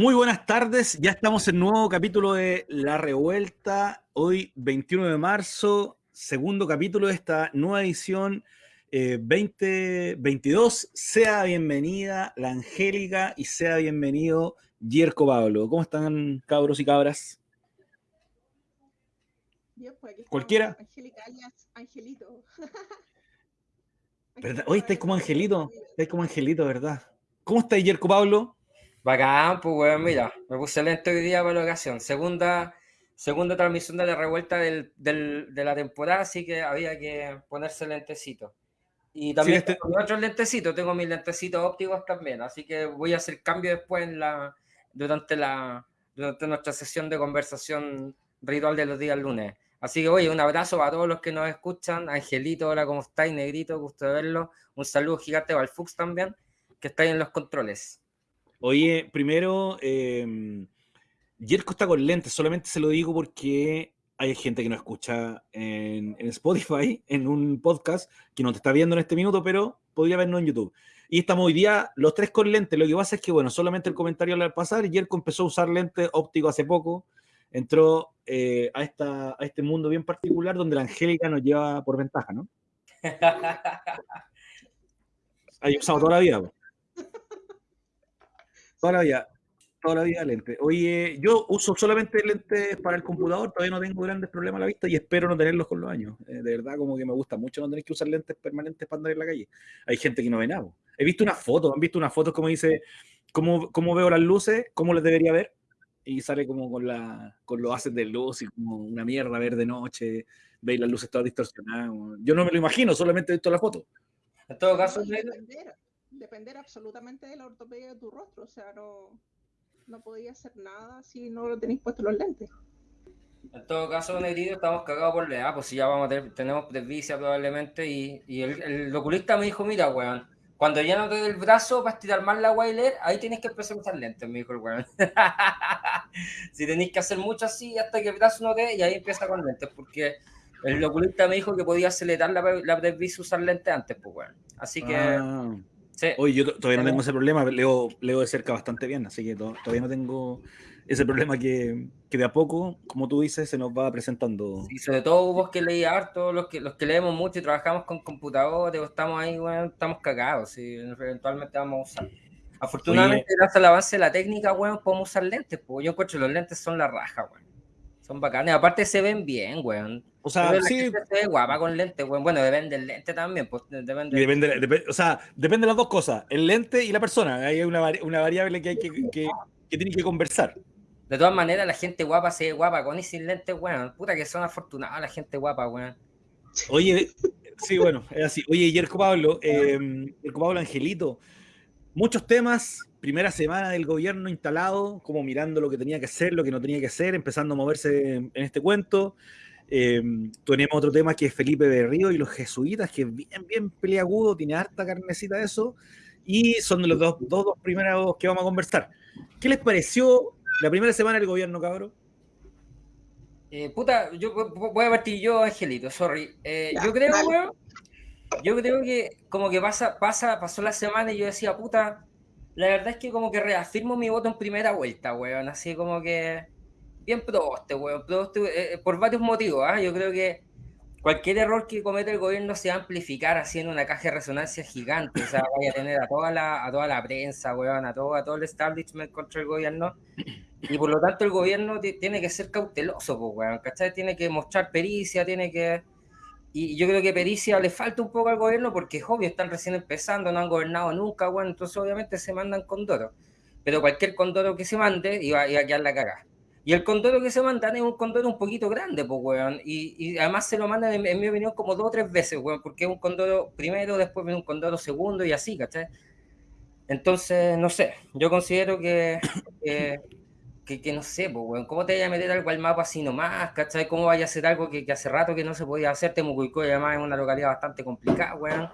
Muy buenas tardes, ya estamos en nuevo capítulo de La Revuelta, hoy 21 de marzo, segundo capítulo de esta nueva edición 2022. Eh, sea bienvenida la Angélica y sea bienvenido Yerko Pablo. ¿Cómo están cabros y cabras? Pues ¿Cualquiera? Angélica Angelito. Hoy estáis como Angelito, estáis como Angelito, ¿verdad? ¿Cómo está Yerko Pablo? Bacán, pues weón, mira, me puse lento hoy día para la ocasión. Segunda, segunda transmisión de la revuelta del, del, de la temporada, así que había que ponerse lentecito. Y también sí, este... tengo otros lentecitos, tengo mis lentecitos ópticos también, así que voy a hacer cambio después en la, durante, la, durante nuestra sesión de conversación ritual de los días lunes. Así que, oye, un abrazo a todos los que nos escuchan. Angelito, hola, ¿cómo estáis? Negrito, gusto de verlo. Un saludo gigante para el Fux también, que está ahí en los controles. Oye, primero, eh, Jerko está con lentes, solamente se lo digo porque hay gente que nos escucha en, en, Spotify, en un podcast, que no te está viendo en este minuto, pero podría vernos en YouTube. Y estamos hoy día los tres con lentes. Lo que pasa es que, bueno, solamente el comentario al pasar, Jerko empezó a usar lentes ópticos hace poco, entró eh, a, esta, a este mundo bien particular donde la Angélica nos lleva por ventaja, ¿no? Hay usado toda la vida. Pues. Toda la vida, toda la vida lente. Oye, yo uso solamente lentes para el computador, todavía no tengo grandes problemas a la vista y espero no tenerlos con los años. Eh, de verdad, como que me gusta mucho no tener que usar lentes permanentes para andar en la calle. Hay gente que no ve nada. He visto unas fotos, han visto unas fotos como dice, cómo, cómo veo las luces, cómo les debería ver, y sale como con, la, con los haces de luz y como una mierda ver de noche, veis las luces todas distorsionadas. Yo no me lo imagino, solamente he visto la foto. En todo caso, depender absolutamente de la ortopedia de tu rostro. O sea, no, no podía hacer nada si no lo tenéis puesto los lentes. En todo caso, Negrito, estamos cagados por la edad, pues si ya vamos a tener, tenemos presbicia probablemente, y, y el, el, oculista me dijo, mira, weón, cuando ya no te dé el brazo para estirar más la Wailer, ahí tienes que empezar a usar lentes, me dijo el weón. si tenéis que hacer mucho así hasta que el brazo no te y ahí empieza con lentes, porque el oculista me dijo que podía acelerar la, la presbicia usar lentes antes, pues weón. Así que... Ah. Hoy yo todavía no tengo ese problema, leo, leo de cerca bastante bien, así que todavía no tengo ese problema que, que, de a poco, como tú dices, se nos va presentando. Y sobre todo vos que leí harto, los que, los que leemos mucho y trabajamos con computadores, estamos ahí, bueno, estamos cagados, y eventualmente vamos a usar. Afortunadamente, gracias al avance de la técnica, bueno, podemos usar lentes, pues yo encuentro que los lentes son la raja, bueno. Son bacanes, aparte se ven bien, weón. O sea, sí. Se ve guapa con lente. Bueno, depende del lente también, pues depende. depende, o sea, depende de las dos cosas, el lente y la persona. Hay una, una variable que hay que, que, que tiene que conversar. De todas maneras, la gente guapa se ve guapa con y sin lente, weón. Puta que son afortunados la gente guapa, weón. Oye, sí, bueno, es así. Oye, Yerko Pablo, eh, Yerko Pablo Angelito, muchos temas, primera semana del gobierno instalado, como mirando lo que tenía que hacer, lo que no tenía que hacer, empezando a moverse en, este cuento. Eh, tenemos otro tema que es Felipe Berrío y los jesuitas, que es bien, bien peleagudo, tiene harta carnecita de eso, y son los dos, dos, dos primeros que vamos a conversar. ¿Qué les pareció la primera semana del gobierno, cabrón? Eh, puta, yo voy a partir yo, Angelito, sorry. Eh, yo creo, weón, yo creo que como que pasa, pasa, pasó la semana y yo decía, puta, la verdad es que como que reafirmo mi voto en primera vuelta, weón. Así como que bien proste, weón. Proste, eh, por varios motivos, ¿ah? Yo creo que cualquier error que cometa el gobierno se va a amplificar haciendo una caja de resonancia gigante. O sea, vaya a tener a toda la, a toda la prensa, weón, a todo, a todo el establishment contra el gobierno. Y por lo tanto el gobierno tiene que ser cauteloso, pues, weón. ¿Cachai? Tiene que mostrar pericia, tiene que y yo creo que pericia le falta un poco al gobierno porque es obvio, están recién empezando, no han gobernado nunca, bueno, entonces obviamente se mandan condoros. Pero cualquier condoro que se mande iba, iba a quedar la cagada. Y el condoro que se mandan es un condoro un poquito grande, pues, weón. Y, y, además se lo mandan, en, mi opinión, como dos o tres veces, weón, porque es un condoro primero, después viene un condoro segundo y así, ¿cachai? Entonces, no sé, yo considero que que, no sé, pues, ¿cómo te vaya a meter algo al mapa así nomás? ¿Cachai? ¿Cómo vaya a hacer algo que, hace rato que no se podía hacer? Temucuico además es una localidad bastante complicada, weón.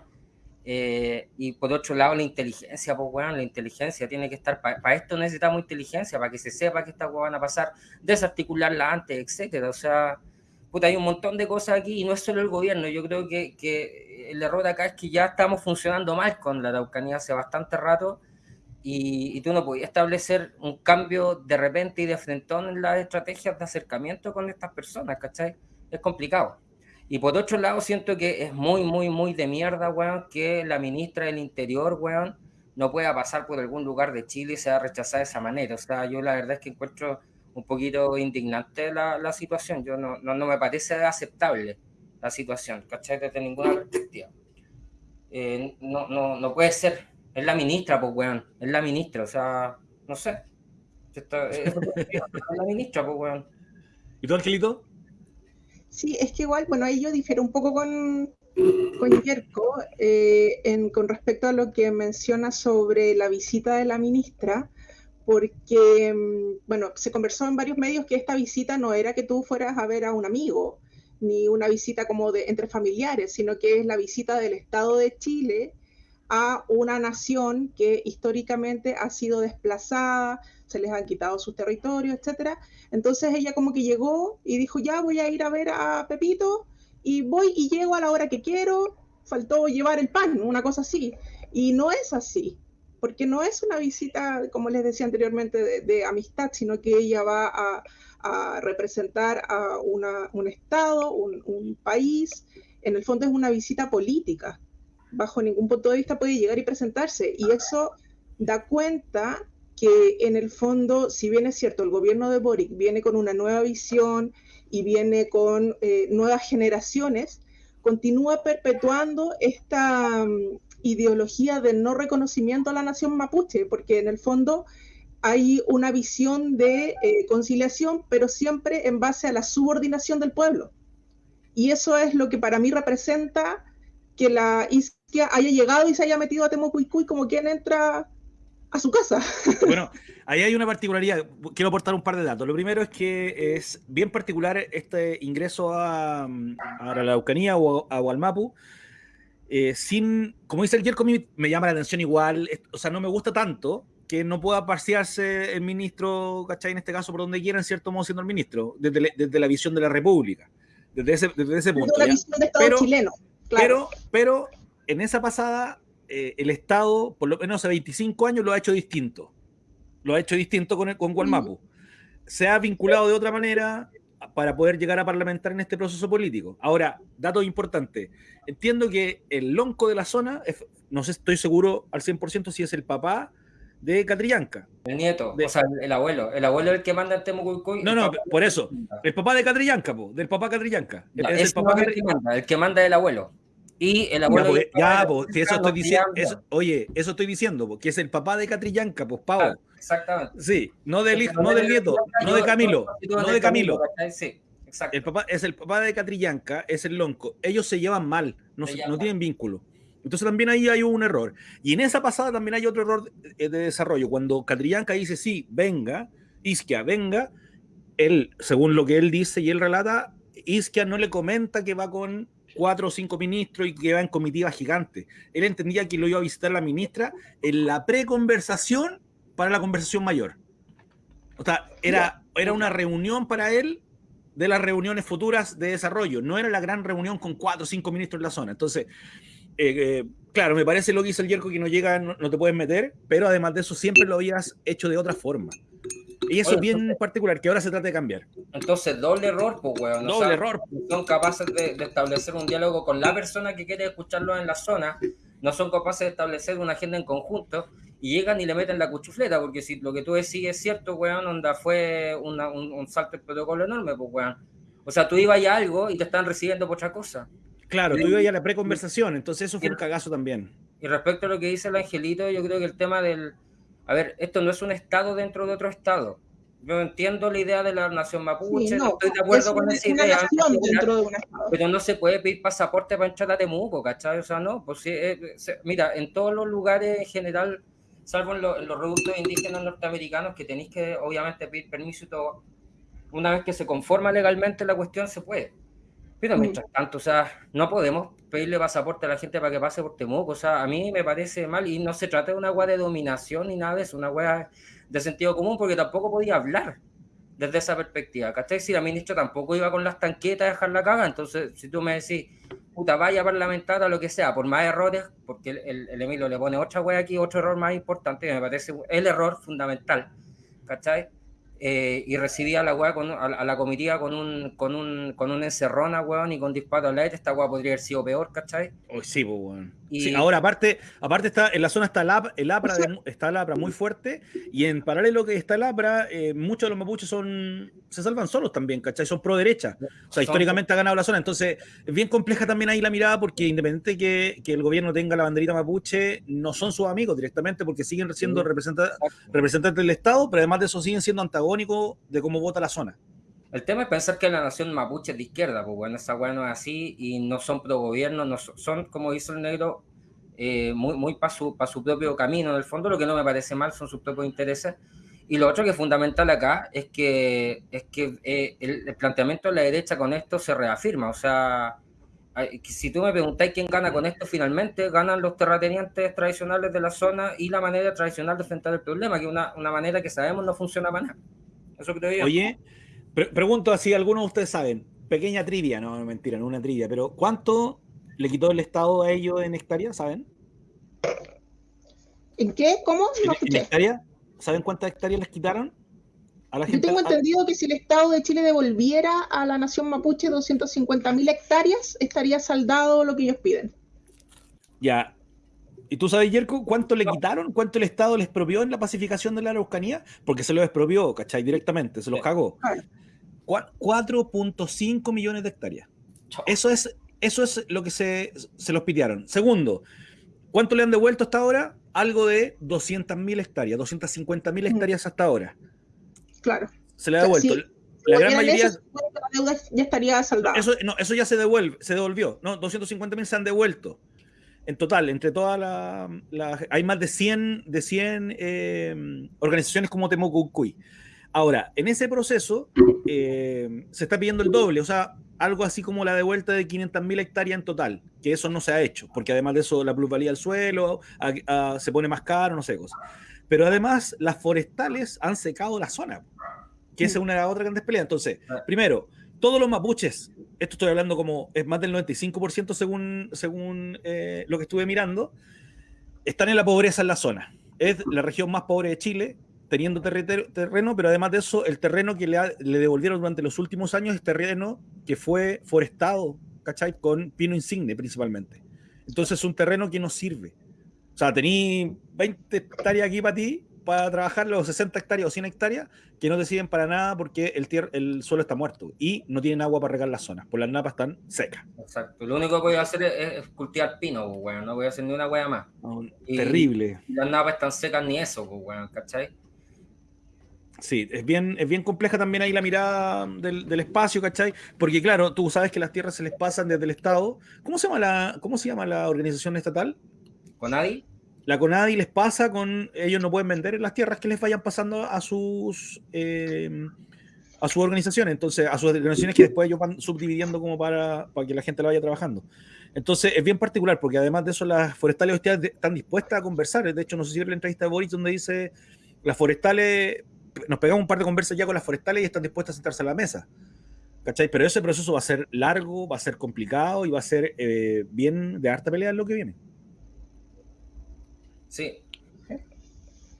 Eh, y por otro lado, la inteligencia, pues, weón, la inteligencia tiene que estar, para esto necesitamos inteligencia, para que se sepa que estas van a pasar, desarticularla antes, etcétera. O sea, puta, hay un montón de cosas aquí y no es solo el gobierno. Yo creo que, que el error acá es que ya estamos funcionando mal con la Araucanía hace bastante rato y, tú no podías establecer un cambio de repente y de frentón en las estrategias de acercamiento con estas personas, ¿cachai? Es complicado. Y por otro lado, siento que es muy, muy, muy de mierda, weón, que la ministra del Interior, weón, no pueda pasar por algún lugar de Chile y sea rechazada de esa manera. O sea, yo la verdad es que encuentro un poquito indignante la, la situación. Yo no, no, no, me parece aceptable la situación, ¿cachai? Desde ninguna perspectiva. Eh, no, no, no puede ser. Es la ministra, pues, weón. Es la ministra, o sea, no sé. es, la ministra, pues, weón. ¿Y tú, Angelito? Sí, es que igual, bueno, ahí yo difiero un poco con, con Yerko eh, en, con respecto a lo que menciona sobre la visita de la ministra, porque, mm, bueno, se conversó en varios medios que esta visita no era que tú fueras a ver a un amigo, ni una visita como de entre familiares, sino que es la visita del Estado de Chile a una nación que históricamente ha sido desplazada, se les han quitado sus territorios, etcétera. Entonces ella como que llegó y dijo, ya voy a ir a ver a Pepito y voy y llego a la hora que quiero, faltó llevar el pan, una cosa así. Y no es así, porque no es una visita, como les decía anteriormente, de, amistad, sino que ella va a, representar a un Estado, un, país. En el fondo es una visita política. Bajo ningún punto de vista puede llegar y presentarse. Y eso da cuenta que en el fondo, si bien es cierto, el gobierno de Boric viene con una nueva visión y viene con eh, nuevas generaciones, continúa perpetuando esta mm, ideología de no reconocimiento a la nación mapuche, porque en el fondo hay una visión de eh, conciliación, pero siempre en base a la subordinación del pueblo. Y eso es lo que para mí representa que la isquia haya llegado y se haya metido a Temucuicuy como quien entra a su casa. Bueno, ahí hay una particularidad. Quiero aportar un par de datos. Lo primero es que es bien particular este ingreso a, a la Araucanía o a Hualmapu. Eh, sin, como dice el Yerko, me llama la atención igual, o sea, no me gusta tanto que no pueda pasearse el ministro, ¿cachai? En este caso, por donde quiera, en cierto modo, siendo el ministro, desde, desde la visión de la República, desde ese, desde ese punto. Desde la visión de Estado pero, chileno, claro. pero, pero en esa pasada eh, el Estado, por lo menos hace 25 años, lo ha hecho distinto. Lo ha hecho distinto con, el, con Gualmapu. Se ha vinculado de otra manera para poder llegar a parlamentar en este proceso político. Ahora, dato importante. Entiendo que el lonco de la zona, no sé, estoy seguro al 100% si es el papá de Catrillanca. El nieto, o sea, el abuelo. El abuelo es el que manda el Temucuicuy. No, no, por eso. El papá de Catrillanca, del papá Catrillanca. es, el papá el que manda, el que manda el abuelo. Y el abuelo. Ya, pues, si eso estoy diciendo. oye, eso estoy diciendo, que es el papá de Catrillanca, pues, Pau. exactamente. Sí, no del hijo, no del nieto, no de Camilo. No de Camilo. Sí, exacto. El papá es el papá de Catrillanca, es el lonco. Ellos se llevan mal, no, no tienen vínculo. Entonces también ahí hay un error. Y en esa pasada también hay otro error de, desarrollo. Cuando Catrillanca dice, sí, venga, Isquia, venga, él, según lo que él dice y él relata, Isquia no le comenta que va con cuatro o cinco ministros y que va en comitiva gigante. Él entendía que lo iba a visitar la ministra en la preconversación para la conversación mayor. O sea, era, era una reunión para él de las reuniones futuras de desarrollo. No era la gran reunión con cuatro o cinco ministros en la zona. Entonces, eh, eh, claro, me parece lo que hizo el Yerko que no llega, no, no, te puedes meter, pero además de eso siempre lo habías hecho de otra forma. Y eso es bien particular, que ahora se trata de cambiar. Entonces, doble error, pues, weón. Doble error. Son capaces de, establecer un diálogo con la persona que quiere escucharlo en la zona, no son capaces de establecer una agenda en conjunto y llegan y le meten la cuchufleta, porque si lo que tú decís es cierto, weón, onda fue un, un, salto de protocolo enorme, pues, weón. O sea, tú ibas a algo y te están recibiendo por otra cosa. Claro, tú ibas a la preconversación, entonces eso fue un cagazo también. Y respecto a lo que dice el angelito, yo creo que el tema del a ver, esto no es un estado dentro de otro estado. Yo entiendo la idea de la nación mapuche, no, estoy de acuerdo con esa idea. Pero no se puede pedir pasaporte para entrar a Temuco, ¿cachai? O sea, no, pues sí, eh, mira, en todos los lugares en general, salvo en, los reductos indígenas norteamericanos, que tenéis que obviamente pedir permiso y todo, una vez que se conforma legalmente la cuestión, se puede. Pero mientras tanto, o sea, no podemos pedirle pasaporte a la gente para que pase por Temuco. O sea, a mí me parece mal y no se trata de una agua de dominación ni nada de eso, una agua de sentido común porque tampoco podía hablar desde esa perspectiva. ¿Cachai? Si la ministra tampoco iba con las tanquetas a dejar la caga, entonces si tú me decís, puta, vaya parlamentar o lo que sea, por más errores, porque el, Emilio le pone otra wea aquí, otro error más importante, me parece el error fundamental, ¿cachai? Eh, y recibía a la weá con, a, la comitiva con un, con un, con una encerrona, weón, y con disparo al aire, esta weá podría haber sido peor, ¿cachai? Oh, sí, pues, weón. Y... ahora, aparte, aparte está, en la zona está el, el APRA, está el APRA muy fuerte, y en paralelo que está el APRA, eh, muchos de los mapuches son, se salvan solos también, ¿cachai? Son pro derecha. O sea, históricamente ha ganado la zona. Entonces, es bien compleja también ahí la mirada, porque independiente que, que el gobierno tenga la banderita mapuche, no son sus amigos directamente, porque siguen siendo representantes, representantes del Estado, pero además de eso siguen siendo antagónicos de cómo vota la zona. El tema es pensar que la nación mapuche es de izquierda, pues bueno, esa weá no es así y no son pro gobierno, no son, como dice el negro, eh, muy, muy para su, su propio camino. En el fondo, lo que no me parece mal son sus propios intereses. Y lo otro que es fundamental acá es que, es que eh, el, planteamiento de la derecha con esto se reafirma. O sea, si tú me preguntáis quién gana con esto, finalmente ganan los terratenientes tradicionales de la zona y la manera tradicional de enfrentar el problema, que es una, una manera que sabemos no funciona para nada. Eso creo yo. Oye, pregunto así, algunos de ustedes saben, pequeña trivia, no, mentira, no una trivia, pero ¿cuánto le quitó el Estado a ellos en hectáreas, saben? ¿En qué? ¿Cómo? No ¿En, hectáreas? ¿Saben cuántas hectáreas les quitaron? A la Yo tengo entendido que si el Estado de Chile devolviera a la nación mapuche 250.000 hectáreas, estaría saldado lo que ellos piden. Ya, ¿Y tú sabes, Yerko, cuánto le quitaron? ¿Cuánto el Estado les expropió en la pacificación de la Araucanía? Porque se lo expropió, ¿cachai? Directamente, se los cagó. 4.5 millones de hectáreas. Eso es, eso es lo que se, se los pitearon. Segundo, ¿cuánto le han devuelto hasta ahora? Algo de 200.000 hectáreas, 250.000 hectáreas hasta ahora. Claro. Se le ha devuelto. la gran mayoría. la deuda ya estaría saldada. Eso, no, eso ya se devuelve, se devolvió. No, 250.000 se han devuelto en total, entre todas las... hay más de 100, de 100 eh, organizaciones como Temocucuy. Ahora, en ese proceso eh, se está pidiendo el doble, o sea, algo así como la devuelta de 500.000 hectáreas en total, que eso no se ha hecho, porque además de eso la plusvalía del suelo se pone más caro, no sé cosas. Pero además las forestales han secado la zona, que esa es una de las otras grandes peleas. Entonces, ah. primero, todos los mapuches, esto estoy hablando como es más del 95% según, según eh, lo que estuve mirando, están en la pobreza en la zona. Es la región más pobre de Chile, teniendo terreno, pero además de eso, el terreno que le, le, devolvieron durante los últimos años es terreno que fue forestado, ¿cachai? Con pino insigne principalmente. Entonces es un terreno que no sirve. O sea, tení 20 hectáreas aquí para ti, para trabajar los 60 hectáreas o 100 hectáreas que no te sirven para nada porque el, el suelo está muerto y no tienen agua para regar las zonas, por las napas están secas. Exacto. Lo único que voy a hacer es, cultivar pino, pues, no voy a hacer ni una hueá más. terrible. las napas están secas ni eso, pues, ¿cachai? Sí, es bien, es bien compleja también ahí la mirada del, del, espacio, ¿cachai? Porque claro, tú sabes que las tierras se les pasan desde el Estado. ¿Cómo se llama la, cómo se llama la organización estatal? ¿Conadi? La CONADI les pasa con. Ellos no pueden vender las tierras que les vayan pasando a sus. Eh, a sus organizaciones, entonces, a sus organizaciones que después ellos van subdividiendo como para, para que la gente la vaya trabajando. Entonces, es bien particular, porque además de eso, las forestales están dispuestas a conversar. De hecho, no sé si la entrevista de Boris donde dice, las forestales, nos pegamos un par de conversas ya con las forestales y están dispuestas a sentarse a la mesa. ¿Cachai? Pero ese proceso va a ser largo, va a ser complicado y va a ser eh, bien de harta pelea en lo que viene. Sí.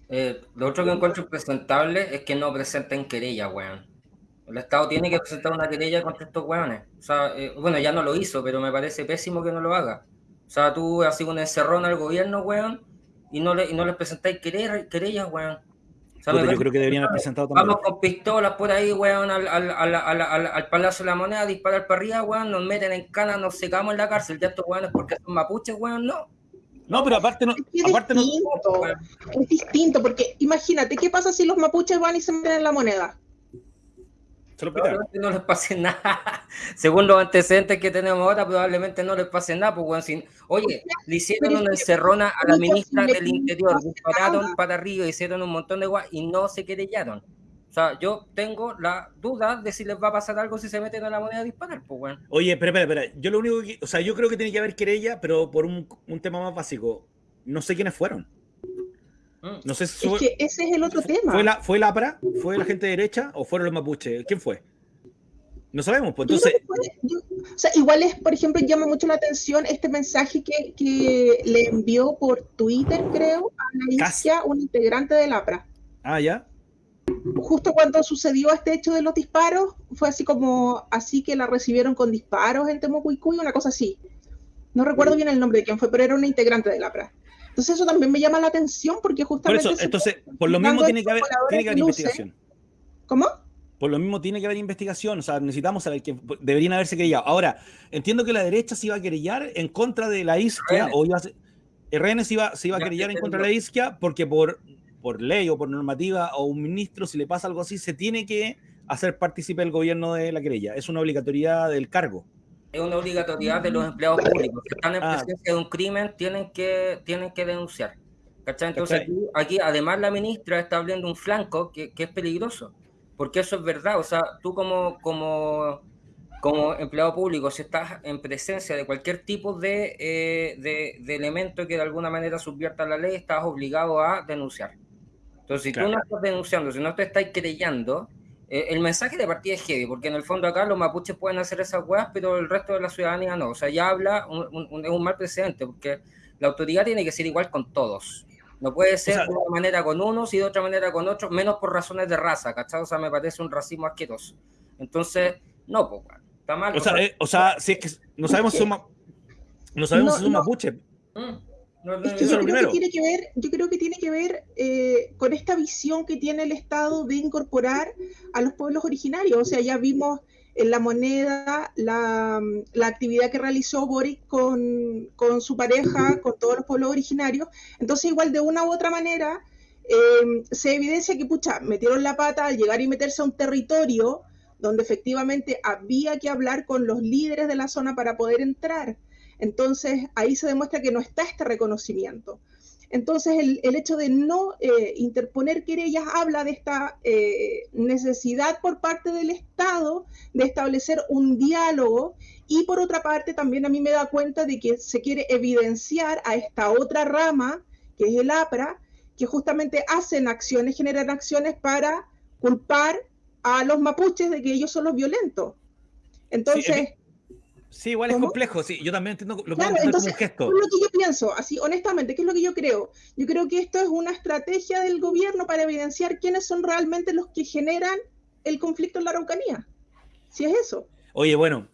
Eh, lo otro que encuentro impresentable es que no presenten querella, weón. El Estado tiene que presentar una querella contra estos weones. O sea, eh, bueno, ya no lo hizo, pero me parece pésimo que no lo haga. O sea, tú sido un encerrón al gobierno, weón, y no, le, y no les presentáis querellas, weón. Yo creo que deberían haber presentado también. Vamos con pistolas por ahí, weón, al, al, al, al, Palacio de la Moneda, disparar para arriba, weón, nos meten en cana, nos secamos en la cárcel. Ya estos weones porque son mapuches, weón, no. No, pero aparte no. Es, aparte distinto, no... es distinto, porque imagínate, ¿qué pasa si los mapuches van y se meten en la moneda? Probablemente no les pase nada. Según los antecedentes que tenemos ahora, probablemente no les pase nada. Pues, sin... Oye, le hicieron una encerrona a la ministra del Interior, dispararon para arriba, hicieron un montón de guay y no se querellaron. O sea, yo tengo la duda de si les va a pasar algo si se meten a la moneda a disparar, pues, bueno. Oye, espera, espera, espera. Yo lo único que. O sea, yo creo que tiene que haber querella, pero por un, un tema más básico. No sé quiénes fueron. No sé si. Es que ese es el otro tema. ¿Fue la, ¿Fue la APRA? ¿Fue la gente derecha o fueron los mapuches? ¿Quién fue? No sabemos, pues entonces... o sea, igual es, por ejemplo, llama mucho la atención este mensaje que, que le envió por Twitter, creo, a la Isquia, un integrante del APRA. Ah, ya. Justo cuando sucedió este hecho de los disparos, fue así como, así que la recibieron con disparos en Temucuicuy, una cosa así. No recuerdo bien el nombre de quién fue, pero era una integrante del APRA. Entonces eso también me llama la atención porque justamente... Por eso, entonces, por lo mismo tiene que haber, tiene que haber investigación. ¿Cómo? Por lo mismo tiene que haber investigación, o sea, necesitamos saber que deberían haberse querellado. Ahora, entiendo que la derecha se iba a querellar en contra de la isquia, o iba a RN se iba, se iba a querellar en contra de la isquia porque por, por ley o por normativa o un ministro, si le pasa algo así, se tiene que hacer partícipe el gobierno de la querella. Es una obligatoriedad del cargo. Es una obligatoriedad de los empleados públicos. Si están en ah. presencia de un crimen, tienen que, tienen que denunciar. ¿Cachai? Entonces, aquí, aquí, además la ministra está abriendo un flanco que, que es peligroso porque eso es verdad, o sea, tú como, como, como empleado público, si estás en presencia de cualquier tipo de, eh, de, elemento que de alguna manera subvierta la ley, estás obligado a denunciar. Entonces, si tú no estás denunciando, si no te estás creyendo, eh, el mensaje de partida es heavy, porque en el fondo acá los mapuches pueden hacer esas weas, pero el resto de la ciudadanía no. O sea, ya habla, un, es un mal precedente, porque la autoridad tiene que ser igual con todos. No puede ser de una manera con unos y de otra manera con otros, menos por razones de raza, ¿cachai? O sea, me parece un racismo asqueroso. Entonces, no, pues, está mal. O, sea, eh, o sea, si es que no sabemos si son, no sabemos si son mapuches. Mm, yo, creo que tiene que ver, yo creo que tiene que ver eh, con esta visión que tiene el Estado de incorporar a los pueblos originarios. O sea, ya vimos en la moneda la, la actividad que realizó Boris con, con, su pareja, con todos los pueblos originarios. Entonces, igual de una u otra manera, em, se evidencia que, pucha, metieron la pata al llegar y meterse a un territorio donde efectivamente había que hablar con los líderes de la zona para poder entrar. Entonces, ahí se demuestra que no está este reconocimiento. Entonces, el, hecho de no eh, interponer querellas habla de esta eh, necesidad por parte del Estado de establecer un diálogo y por otra parte también a mí me da cuenta de que se quiere evidenciar a esta otra rama, que es el APRA, que justamente hacen acciones, generan acciones para culpar a los mapuches de que ellos son los violentos. Entonces... Sí, igual es complejo, sí, yo también entiendo lo claro, entonces, como gesto. Es lo que yo pienso, así honestamente, ¿qué es lo que yo creo? Yo creo que esto es una estrategia del gobierno para evidenciar quiénes son realmente los que generan el conflicto en la Araucanía. Si es eso. Oye, bueno,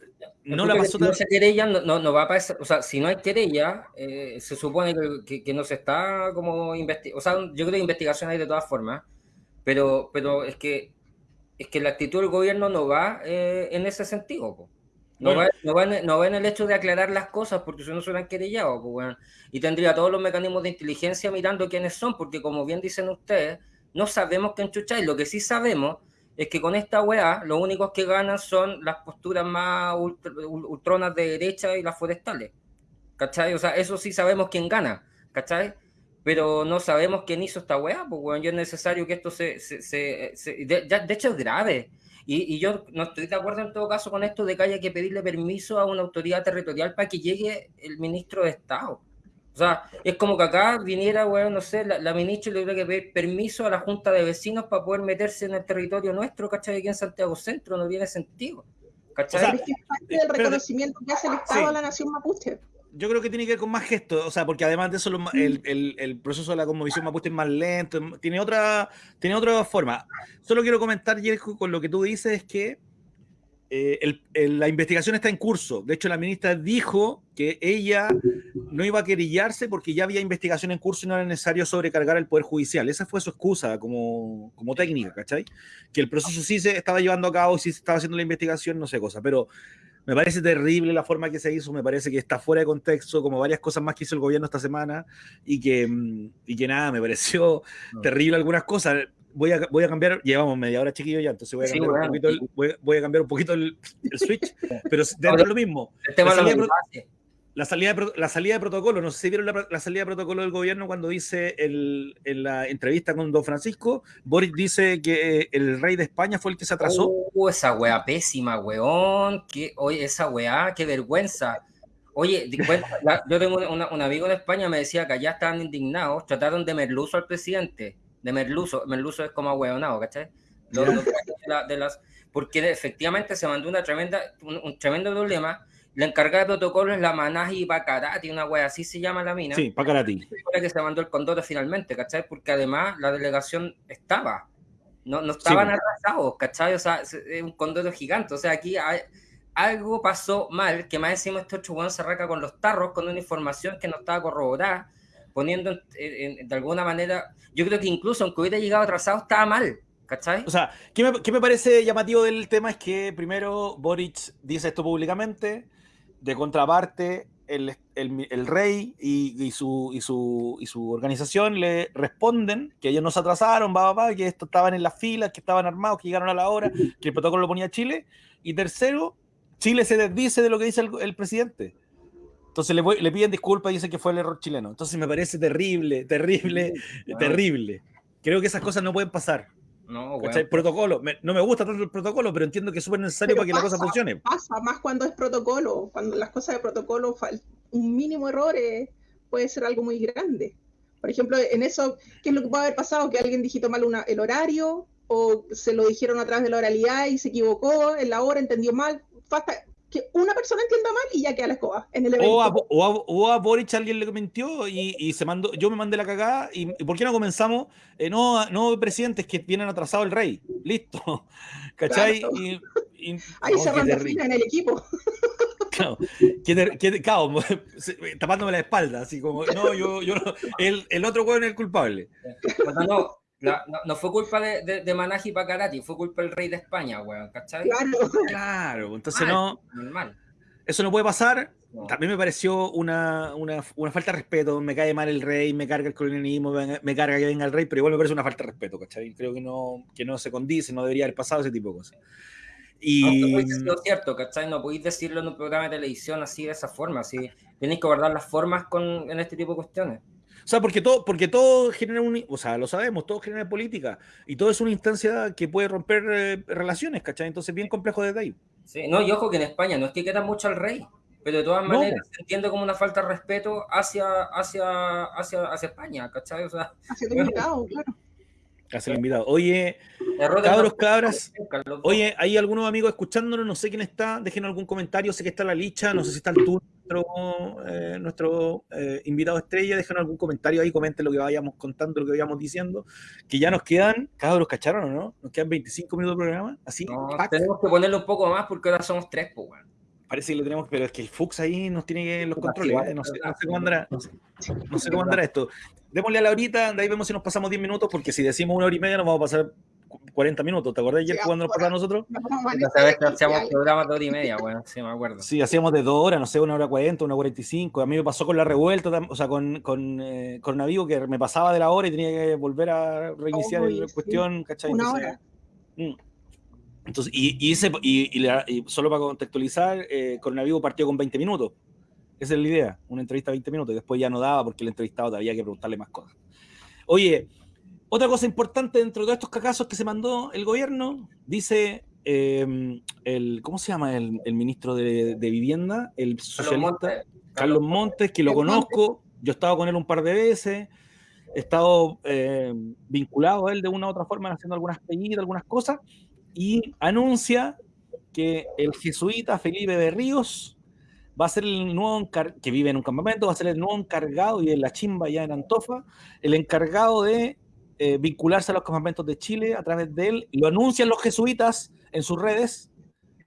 no la pasó no se querella, no, no, va a pasar, o sea, si no hay querella, eh, se supone que, que, no se está como investigando, o sea, yo creo que investigación hay de todas formas, pero, pero es que es que la actitud del gobierno no va eh, en ese sentido. No, va, no, en, el hecho de aclarar las cosas, porque si no se hubieran querellado, pues, y tendría todos los mecanismos de inteligencia mirando quiénes son, porque como bien dicen ustedes, no sabemos qué enchuchar, y lo que sí sabemos es que con esta weá, los únicos que ganan son las posturas más ultronas de derecha y las forestales, ¿cachai? O sea, eso sí sabemos quién gana, ¿cachai? Pero no sabemos quién hizo esta weá, pues, bueno, es necesario que esto se... se, de hecho, es grave y, yo no estoy de acuerdo en todo caso con esto de que haya que pedirle permiso a una autoridad territorial para que llegue el ministro de Estado. O sea, es como que acá viniera, bueno, no sé, la, ministra le tuviera que pedir permiso a la Junta de Vecinos para poder meterse en el territorio nuestro, ¿cachai? Aquí en Santiago Centro no tiene sentido. ¿cachai? es que es parte del reconocimiento que hace el Estado a la nación mapuche yo creo que tiene que ver con más gestos, o sea, porque además de eso el, el, el proceso de la conmovisión mapuche es más lento, tiene otra, tiene otra forma. Solo quiero comentar, Jerko, con lo que tú dices, es que eh, la investigación está en curso. De hecho, la ministra dijo que ella no iba a querellarse porque ya había investigación en curso y no era necesario sobrecargar el Poder Judicial. Esa fue su excusa como, como técnica, ¿cachai? Que el proceso sí se estaba llevando a cabo, sí se estaba haciendo la investigación, no sé cosa, pero me parece terrible la forma que se hizo, me parece que está fuera de contexto, como varias cosas más que hizo el gobierno esta semana, y que, mm, y que nada, me pareció terrible algunas cosas. Voy a, voy a cambiar, llevamos media hora chiquillo ya, entonces voy a cambiar, un, poquito el, voy, a cambiar un poquito el, switch, pero dentro de lo mismo. El tema la salida, de, la salida de protocolo, no sé si vieron la, salida de protocolo del gobierno cuando dice el, en la entrevista con Don Francisco, Boris dice que el rey de España fue el que se atrasó. Uh, esa weá pésima, weón. Que, oye, esa weá, qué vergüenza. Oye, yo tengo un amigo de España, me decía que allá estaban indignados, trataron de merluzo al presidente, de merluzo, merluzo es como ahueonado, ¿cachai? de, las, porque efectivamente se mandó una tremenda, un, tremendo problema. La encargada de protocolo es la Manaji Bacarati, una wea así se llama la mina. Sí, Bacarati. que se mandó el condoro finalmente, ¿cachai? Porque además la delegación estaba, no, no estaban atrasados, ¿cachai? O sea, es un condoro gigante. O sea, aquí hay, algo pasó mal, que más encima este otro se arranca con los tarros, con una información que no estaba corroborada, poniendo de alguna manera, yo creo que incluso aunque hubiera llegado atrasado, estaba mal. ¿Cachai? O sea, ¿qué me, ¿qué me, parece llamativo del tema? Es que primero Boric dice esto públicamente, de contraparte, el, el, el rey y, y, su, y, su, y, su, organización le responden que ellos no se atrasaron, va, va, que esto estaban en las filas, que estaban armados, que llegaron a la hora, que el protocolo lo ponía Chile. Y tercero, Chile se desdice de lo que dice el, presidente. Entonces le, le, piden disculpas y dicen que fue el error chileno. Entonces me parece terrible, terrible, terrible. Creo que esas cosas no pueden pasar. No, bueno. Protocolo. no me gusta tanto el protocolo, pero entiendo que es súper necesario para que la cosa funcione. Pasa más cuando es protocolo. Cuando las cosas de protocolo, un mínimo error puede ser algo muy grande. Por ejemplo, en eso, ¿qué es lo que puede haber pasado? Que alguien digitó mal una, el horario o se lo dijeron a través de la oralidad y se equivocó en la hora, entendió mal basta que una persona entienda mal y ya queda la escoba en el evento. O a, Boric alguien le mintió y, se mandó, yo me mandé la cagada y, ¿por qué no comenzamos? Eh, no, no, presidentes que vienen atrasado el rey. Listo. ¿Cachai? Ahí se manda en el equipo. Claro, tapándome la espalda, así como, no, yo, yo el, el otro hueón es el culpable. No, no, fue culpa de, de, de Manaji Pacarati, fue culpa del rey de España, weón, ¿cachai? Claro, claro entonces no. Normal. Eso no puede pasar. También me pareció una, una, una, falta de respeto. Me cae mal el rey, me carga el colonialismo, me, carga que venga el rey, pero igual me parece una falta de respeto, ¿cachai? Creo que no, que no se condice, no debería haber pasado ese tipo de cosas. Y... No, es cierto, ¿cachai? No podéis decirlo en un programa de televisión así, de esa forma. Así. Tenéis que guardar las formas con, en este tipo de cuestiones. O sea, porque todo, porque todo genera un, o sea, lo sabemos, todo genera política y todo es una instancia que puede romper eh, relaciones, ¿cachai? Entonces, bien complejo desde ahí. Sí, no, y ojo que en España no es que queda mucho al rey, pero de todas maneras se entiende como una falta de respeto hacia, hacia, hacia, hacia España, ¿cachai? O sea, hacia el claro. Hacia el invitado. Oye, cabros, cabras, oye, hay algunos amigos escuchándonos, no sé quién está, déjenos algún comentario, sé que está la licha, no sé si está el turno nuestro, eh, nuestro eh, invitado estrella, déjenos algún comentario ahí, comenten lo que vayamos contando, lo que vayamos diciendo, que ya nos quedan, cabros, ¿cacharon o no? Nos quedan 25 minutos de programa, así. tenemos que ponerle un poco más porque ahora somos tres, pues, bueno. Parece que lo tenemos, pero es que el Fux ahí nos tiene que los controles, ¿eh? no, sé, cómo andará, no sé, cómo andará esto. Démosle a la horita, de ahí vemos si nos pasamos 10 minutos, porque si decimos una hora y media nos vamos a pasar 40 minutos. ¿Te acuerdas ayer cuando nos pasaba a nosotros? Sabes que hacíamos programas de hora y media, bueno, sí, me acuerdo. Sí, hacíamos de dos horas, no sé, una hora 40, una 45. A mí me pasó con la revuelta, o sea, con, con, eh, con Navigo, que me pasaba de la hora y tenía que volver a reiniciar la cuestión, ¿cachai? Una hora. Mm. Entonces, y, y, y, y, solo para contextualizar, eh, Navigo partió con 20 minutos. Esa es la idea, una entrevista de 20 minutos. Y después ya no daba porque el entrevistado había que preguntarle más cosas. Oye, otra cosa importante dentro de estos cacazos que se mandó el gobierno, dice eh, el, ¿cómo se llama el, ministro de, Vivienda? El socialista Carlos Montes, que lo conozco, yo he estado con él un par de veces, he estado eh, vinculado a él de una u otra forma, haciendo algunas peñitas, algunas cosas, y anuncia que el jesuita Felipe de Ríos va a ser el nuevo que vive en un campamento, va a ser el nuevo encargado y en la chimba ya en Antofa, el encargado de eh, vincularse a los campamentos de Chile a través de él. Lo anuncian los jesuitas en sus redes.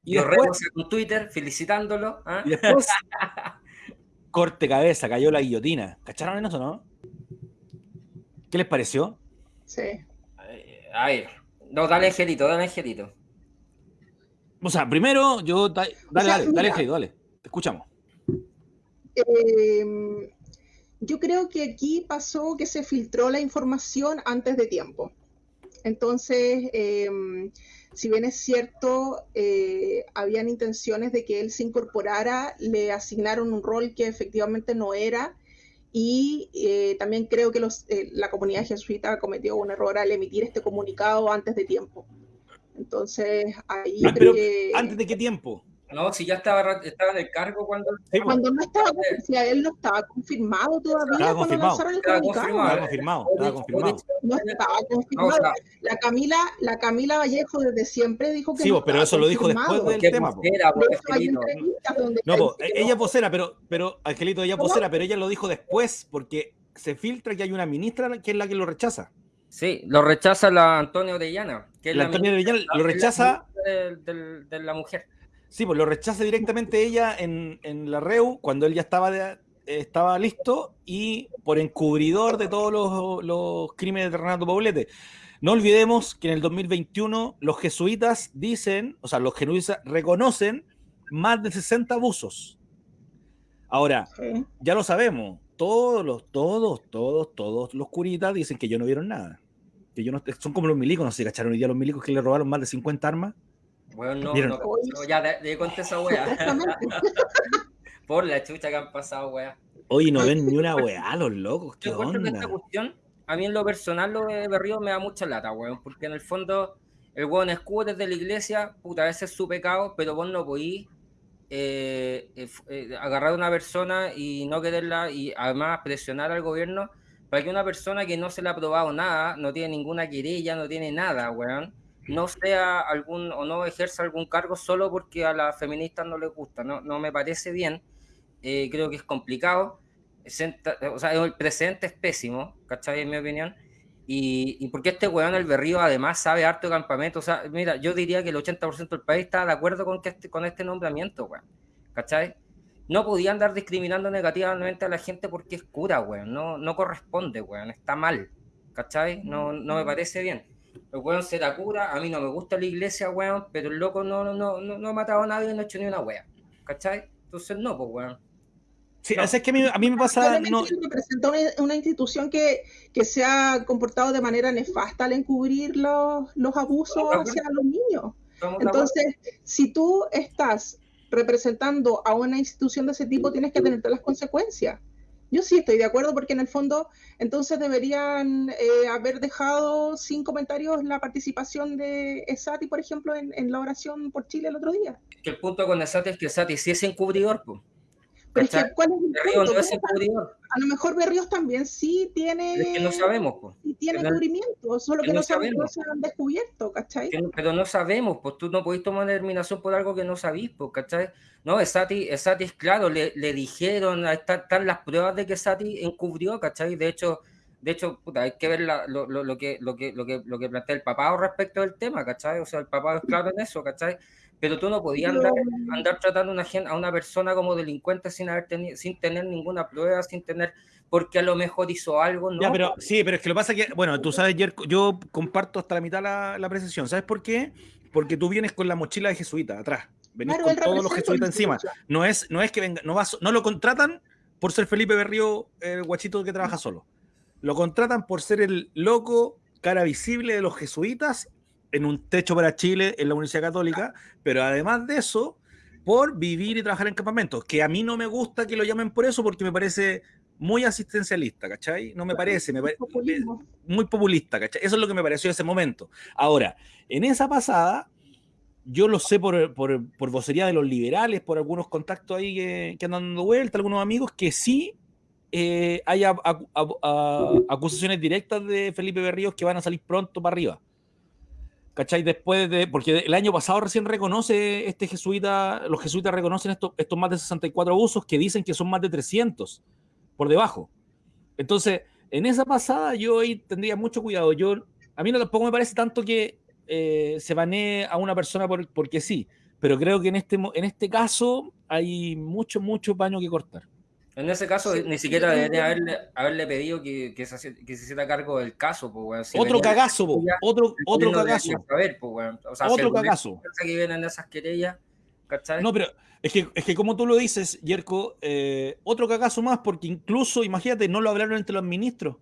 Y los después, en Twitter felicitándolo. ¿ah? Y después, corte cabeza, cayó la guillotina. ¿Cacharon en eso, no? ¿Qué les pareció? Sí. A ver, no, dale Angelito, dale Angelito. O sea, primero, yo. Dale, dale, dale, Angelito, dale. Te escuchamos. Eh, yo creo que aquí pasó que se filtró la información antes de tiempo. Entonces, em, si bien es cierto, eh, habían intenciones de que él se incorporara, le asignaron un rol que efectivamente no era. Y eh, también creo que eh, la comunidad jesuita cometió un error al emitir este comunicado antes de tiempo. Entonces, ahí ah, creo que... ¿Antes de qué tiempo? No, si ya estaba, estaba en el cargo cuando. Sí, cuando no estaba, si él no estaba confirmado todavía. Estaba confirmado. Estaba confirmado. Estaba confirmado. Estaba confirmado. No estaba confirmado. la, Camila, la Camila Vallejo desde siempre dijo que. Sí, pero eso lo dijo después del tema. no, pues, ella es vocera, pero, pero Angelito, ella es vocera, pero ella lo dijo después porque se filtra que hay una ministra que es la que lo rechaza. Sí, lo rechaza la Antonio Orellana. Que es la, Antonio Orellana lo rechaza. De, la mujer. Sí, pues lo rechaza directamente ella en, la REU cuando él ya estaba, estaba listo y por encubridor de todos los, los crímenes de Renato Poblete. No olvidemos que en el 2021 los jesuitas dicen, o sea, los jesuitas reconocen más de 60 abusos. Ahora, ya lo sabemos, todos los, todos, todos, todos los curitas dicen que yo no vieron nada. Que yo no, son como los milicos, no sé, ¿cacharon hoy día los milicos que le robaron más de 50 armas? Bueno, no, no, ya de, conté esa wea. Por la chucha que han pasado, wea. Oye, no ven ni una wea, los locos, qué onda. esta cuestión, a mí en lo personal lo de Berrío me da mucha lata, weón, porque en el fondo el weón escudo desde la iglesia, puta, a veces es su pecado, pero vos no podís eh, eh, eh, agarrar a una persona y no quererla y además presionar al gobierno para que una persona que no se le ha probado nada, no tiene ninguna querella, no tiene nada, weón, no sea algún o no ejerza algún cargo solo porque a las feministas no les gusta. No, no me parece bien. creo que es complicado. O sea, el presente es pésimo, ¿cachai? En mi opinión. Y, y, porque este weón, el berrío, además sabe harto de campamento. O sea, mira, yo diría que el 80% del país está de acuerdo con, que este, con este nombramiento, weón. ¿Cachai? No podía andar discriminando negativamente a la gente porque es cura, weón. No, no corresponde, weón. Está mal. ¿Cachai? No, no me parece bien. El weón será cura, a mí no me gusta la iglesia, weón, pero el loco no, no, no, no ha matado a nadie y no ha hecho ni una weón. ¿Cachai? Entonces no, pues weón. Sí, es que a mí, me pasa. No... representa una, institución que, se ha comportado de manera nefasta al encubrir los, abusos hacia los niños. Entonces, si tú estás representando a una institución de ese tipo, tienes que tener las consecuencias. Yo sí estoy de acuerdo porque en el fondo entonces deberían eh, haber dejado sin comentarios la participación de Esati, por ejemplo, en, la oración por Chile el otro día. el punto con Esati es que Esati sí es encubridor. Pues. Pero es ¿cuál es el punto? a lo mejor Berríos también sí tiene. Es que no sabemos, pues. Sí tiene cubrimiento, solo que, no, sabemos. se han descubierto, ¿cachai? pero no sabemos, pues tú no podés tomar determinación por algo que no sabís, pues, ¿cachai? No, Sati es claro, le, le dijeron, están, las pruebas de que Sati encubrió, ¿cachai? De hecho, de hecho, puta, hay que ver lo, lo, lo, que, lo, que, lo, que, lo que plantea el papá respecto del tema, ¿cachai? O sea, el papá es claro en eso, ¿cachai? Pero tú no podías andar, andar tratando una, a una persona como delincuente sin, haber sin tener ninguna prueba, sin tener, porque a lo mejor hizo algo, ¿no? Ya, pero, sí, pero es que lo pasa que, bueno, tú sabes, yo comparto hasta la mitad la, la apreciación, ¿sabes por qué? Porque tú vienes con la mochila de jesuita atrás, venís con todos los jesuitas encima, no es, no es que venga, no, vas, no lo contratan por ser Felipe Berrío, el guachito que trabaja solo, lo contratan por ser el loco cara visible de los jesuitas en un techo para Chile en la Universidad Católica, pero además de eso, por vivir y trabajar en campamentos, que a mí no me gusta que lo llamen por eso porque me parece muy asistencialista, ¿cachai? No me parece, me parece muy populista, ¿cachai? Eso es lo que me pareció en ese momento. Ahora, en esa pasada, yo lo sé por, por, por vocería de los liberales, por algunos contactos ahí que, que andan dando vuelta, algunos amigos, que sí eh, hay acusaciones directas de Felipe Berríos que van a salir pronto para arriba. ¿Cachai? Después de. Porque el año pasado recién reconoce este jesuita, los jesuitas reconocen estos, estos más de 64 abusos que dicen que son más de 300 por debajo. Entonces, en esa pasada yo ahí tendría mucho cuidado. Yo, a mí no tampoco me parece tanto que eh, se banee a una persona por, porque sí, pero creo que en este, en este caso hay mucho, mucho paño que cortar. En ese caso, ni siquiera debería haberle, haberle pedido que, que, se, que se hiciera cargo del caso. Otro cagazo, otro, otro cagazo. Saber, o sea, otro cagazo. Que vienen esas querellas, ¿cachai? No, pero es que, es que como tú lo dices, Yerko, eh, otro cagazo más, porque incluso, imagínate, no lo hablaron entre los ministros.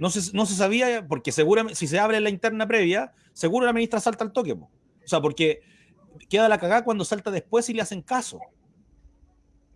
No se, no se sabía, porque seguramente, si se abre la interna previa, seguro la ministra salta al toque. O sea, porque queda la cagada cuando salta después y le hacen caso.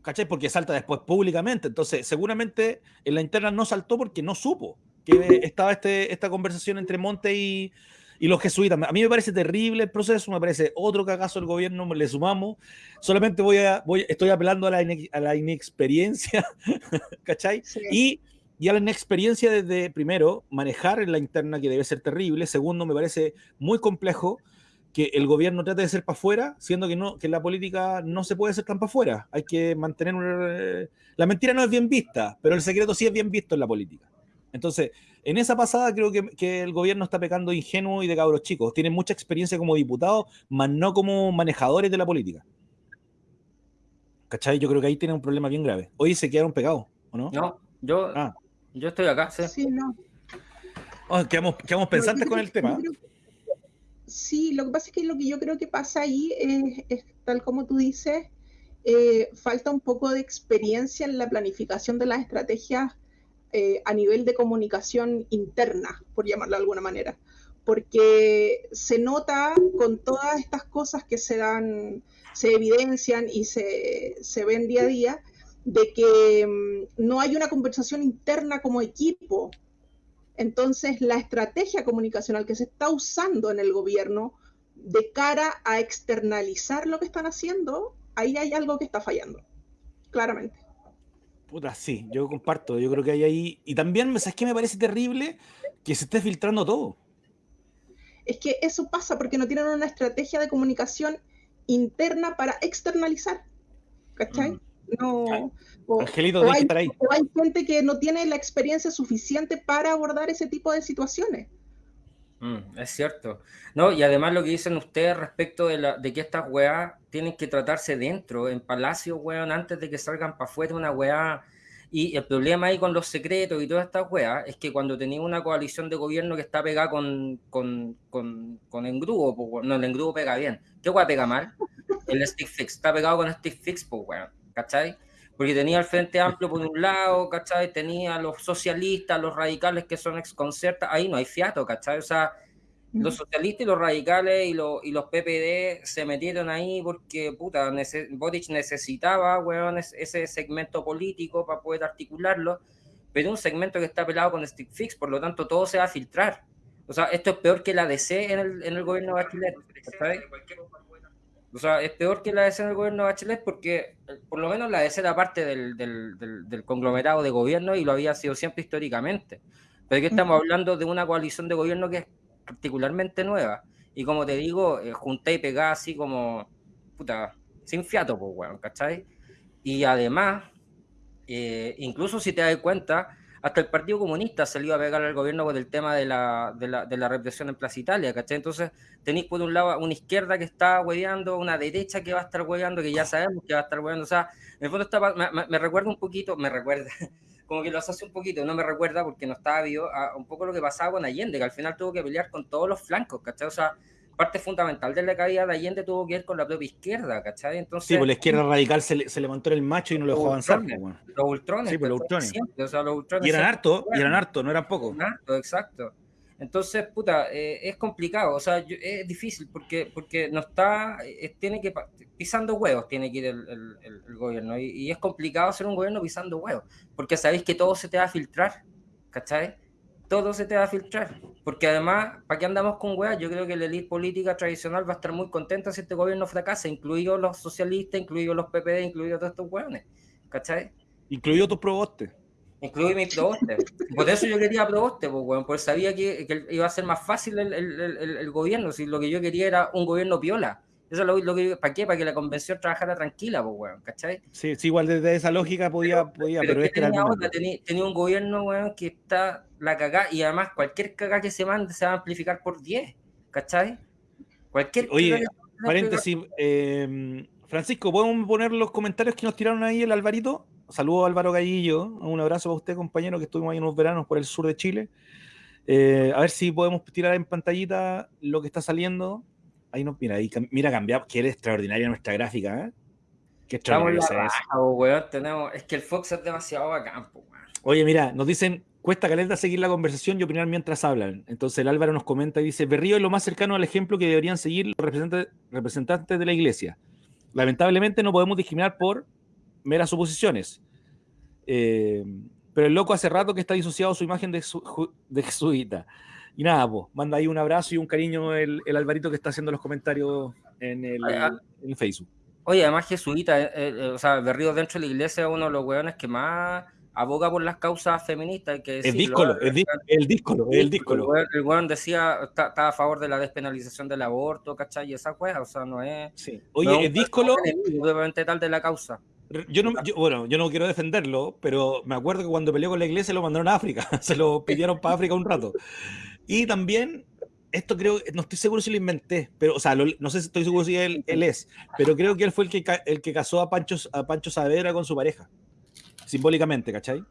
¿Cachai? Porque salta después públicamente. Entonces, seguramente en la interna no saltó porque no supo que estaba este, esta conversación entre Monte y, Y los jesuitas, a mí me parece terrible el proceso, me parece otro cagazo del gobierno, le sumamos. Solamente voy a, voy, estoy apelando a la, a la inexperiencia, ¿cachai? Y, y a la inexperiencia desde, primero, manejar en la interna, que debe ser terrible. Segundo, me parece muy complejo que el gobierno trate de ser para afuera, siendo que no que la política no se puede ser tan para afuera. Hay que mantener una... La mentira no es bien vista, pero el secreto sí es bien visto en la política. Entonces, en esa pasada creo que, el gobierno está pecando ingenuo y de cabros chicos. Tienen mucha experiencia como diputados, más no como manejadores de la política. ¿Cachai? Yo creo que ahí tienen un problema bien grave. Hoy se quedaron pegados, ¿o no? No, yo, ah. yo estoy acá, sí. Sí, no. Oh, quedamos, pensantes con el tema. Sí, lo que pasa es que lo que yo creo que pasa ahí es, tal como tú dices, eh, falta un poco de experiencia en la planificación de las estrategias eh, a nivel de comunicación interna, por llamarlo de alguna manera, porque se nota con todas estas cosas que se dan, se evidencian y se, se ven día a día, de que mm, no hay una conversación interna como equipo. Entonces, la estrategia comunicacional que se está usando en el gobierno de cara a externalizar lo que están haciendo, ahí hay algo que está fallando, claramente. Puta, sí, yo comparto. Yo creo que hay ahí. Y también, ¿sabes qué me parece terrible? Que se esté filtrando todo. Es que eso pasa porque no tienen una estrategia de comunicación interna para externalizar. ¿Cachai? Mm. No. Angelito, hay, estar ahí. o hay gente que no tiene la experiencia suficiente para abordar ese tipo de situaciones. Mm, es cierto. No, y además lo que dicen ustedes respecto de, la, de que estas weas tienen que tratarse dentro, en palacio, weón, antes de que salgan para afuera una weá. Y el problema ahí con los secretos y todas estas weas es que cuando tenéis una coalición de gobierno que está pegada con, con, con, con engrudo, pues, no, el engrudo pega bien. ¿Qué wea pega mal? El stick fix, está pegado con stick fix, pues weón, ¿cachai? Porque tenía el Frente Amplio por un lado, ¿cachai? Tenía los socialistas, los radicales que son exconcertas, ahí no hay fiato, ¿cachai? O sea, los socialistas y los radicales y, los, y los PPD se metieron ahí porque, puta, Boric necesitaba, weón, ese segmento político para poder articularlo, pero un segmento que está pelado con stick fix, por lo tanto todo se va a filtrar. O sea, esto es peor que la DC en el, en el gobierno de Bachelet. O sea, es peor que la DC en el gobierno de Bachelet porque eh, por lo menos la DC era parte del, del, conglomerado de gobierno y lo había sido siempre históricamente. Pero aquí estamos hablando de una coalición de gobierno que es particularmente nueva. Y como te digo, eh, junté y pegá así como, puta, sin fiato, pues, weón, ¿cachai? Y además, eh, incluso si te das cuenta, hasta el Partido Comunista salió a pegar al gobierno con el tema de la, de la, de la represión en Plaza Italia, ¿cachai? Entonces tenéis por un lado una izquierda que está hueveando, una derecha que va a estar hueveando, que ya sabemos que va a estar hueveando, o sea, en el fondo está, me, recuerda un poquito, me recuerda, como que lo hace un poquito, no me recuerda porque no estaba vivo, a un poco lo que pasaba con Allende, que al final tuvo que pelear con todos los flancos, ¿cachai? O sea, parte fundamental de la caída de Allende tuvo que ver con la propia izquierda, ¿cachai? Entonces, sí, pues la izquierda radical se, se levantó en el macho y no lo dejó avanzar. Pues, los ultrones. Sí, pues los ultrones. y eran harto, y eran harto, no eran pocos. Harto, exacto. Entonces, puta, eh, es complicado, o sea, es difícil porque, porque no está, tiene que, pisando huevos tiene que ir el, el, gobierno y, y, es complicado hacer un gobierno pisando huevos, porque sabéis que todo se te va a filtrar, ¿cachai? Todo se te va a filtrar. Porque además, ¿para qué andamos con weas? Yo creo que la élite política tradicional va a estar muy contenta si este gobierno fracasa, incluidos los socialistas, incluidos los PPD, incluidos todos estos weones. ¿Cachai? Incluido tus probostes. Incluido mis probostes. Por eso yo quería probostes, pues, weón, porque sabía que, iba a ser más fácil el, el, gobierno, si lo que yo quería era un gobierno piola. Eso es lo, que ¿para qué? Para que la convención trabajara tranquila, pues, weón, ¿cachai? Sí, sí, igual desde esa lógica podía, podía, pero, este tenía, tenía, un gobierno, weón, que está la cagada y además cualquier cagada que se mande se va a amplificar por 10, ¿cachai? Cualquier Oye, paréntesis, eh, Francisco, ¿podemos poner los comentarios que nos tiraron ahí el Alvarito? Saludos Álvaro Gallillo, un abrazo para usted, compañero, que estuvimos ahí unos veranos por el sur de Chile. Eh, a ver si podemos tirar en pantallita lo que está saliendo Ahí no, mira, ahí, mira, cambiamos. Qué extraordinaria nuestra gráfica, ¿eh? Qué extraordinaria es. tenemos, es que el Fox es demasiado bacán, Oye, mira, nos dicen, cuesta caleta seguir la conversación y opinar mientras hablan. Entonces el Álvaro nos comenta y dice, Berrío es lo más cercano al ejemplo que deberían seguir los representantes, representantes de la iglesia. Lamentablemente no podemos discriminar por meras suposiciones. Eh, pero el loco hace rato que está disociado su imagen de, su, de jesuita. Y nada, pues, manda ahí un abrazo y un cariño el, el Alvarito que está haciendo los comentarios en el, en el Facebook. Oye, además jesuita, eh, eh, o sea, Berrío dentro de la iglesia es uno de los hueones que más aboga por las causas feministas. Que el díscolo, el, el díscolo, el díscolo. El hueón decía, está, a favor de la despenalización del aborto, ¿cachai? Y esa cosa, o sea, no es... Sí. Oye, el díscolo... Obviamente tal de la causa. Yo no, bueno, yo no quiero defenderlo, pero me acuerdo que cuando peleó con la iglesia lo mandaron a África, se lo pidieron para África un rato. Y también esto creo, no estoy seguro si lo inventé, pero, o sea, no sé si estoy seguro si él, él, es, pero creo que él fue el que, el que casó a Pancho, a Pancho Saavedra con su pareja, simbólicamente, ¿cachai?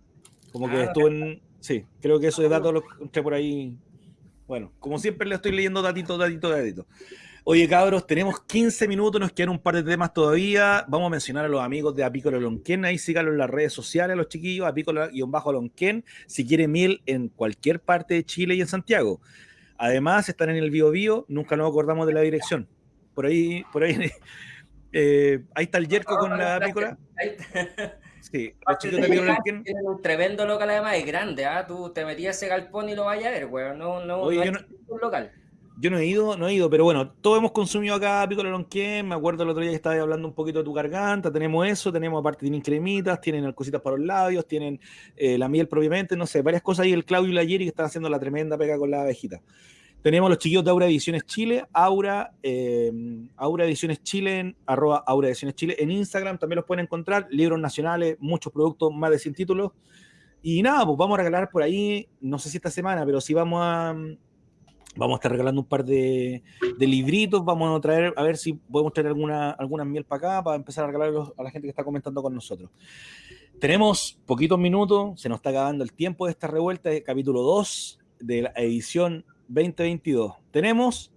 Como que ah, estuvo en, sí, creo que eso de datos lo encontré por ahí, bueno, como siempre le estoy leyendo datito, datito, datito. Oye, cabros, tenemos 15 minutos, nos quedan un par de temas todavía. Vamos a mencionar a los amigos de Apícola Lonquén. Ahí síganlo en las redes sociales, los chiquillos, Apícola-Lonquén, si quieren miel en cualquier parte de Chile y en Santiago. Además, están en el Bio Bio, nunca nos acordamos de la dirección. Por ahí, por ahí, eh, ahí está el Yerko con la apícola. Sí, los chicos de Tienen un tremendo local además, es grande, ¿ah? Tú te metías ese galpón y lo vayas a ver, weón. No, no, Oye, no, yo no un local. Yo no he ido, no he ido, pero bueno, todos hemos consumido acá Piccolo Lonquén. Me acuerdo el otro día que estabas hablando un poquito de tu garganta. Tenemos eso, tenemos aparte, tienen cremitas, tienen cositas para los labios, tienen eh, la miel propiamente, no sé, varias cosas ahí. El Claudio y la Yeri que están haciendo la tremenda pega con la abejita. Tenemos los chiquillos de Aura Ediciones Chile, Aura, eh, Aura Ediciones Chile, en, arroba Aura Chile en Instagram, también los pueden encontrar, libros nacionales, muchos productos, más de 100 títulos. Y nada, pues vamos a regalar por ahí, no sé si esta semana, pero sí vamos a, Vamos a estar regalando un par de, libritos, vamos a traer, a ver si podemos traer alguna, alguna miel para acá, para empezar a regalarlos a la gente que está comentando con nosotros. Tenemos poquitos minutos, se nos está acabando el tiempo de esta revuelta, de capítulo 2 de la edición 2022. Tenemos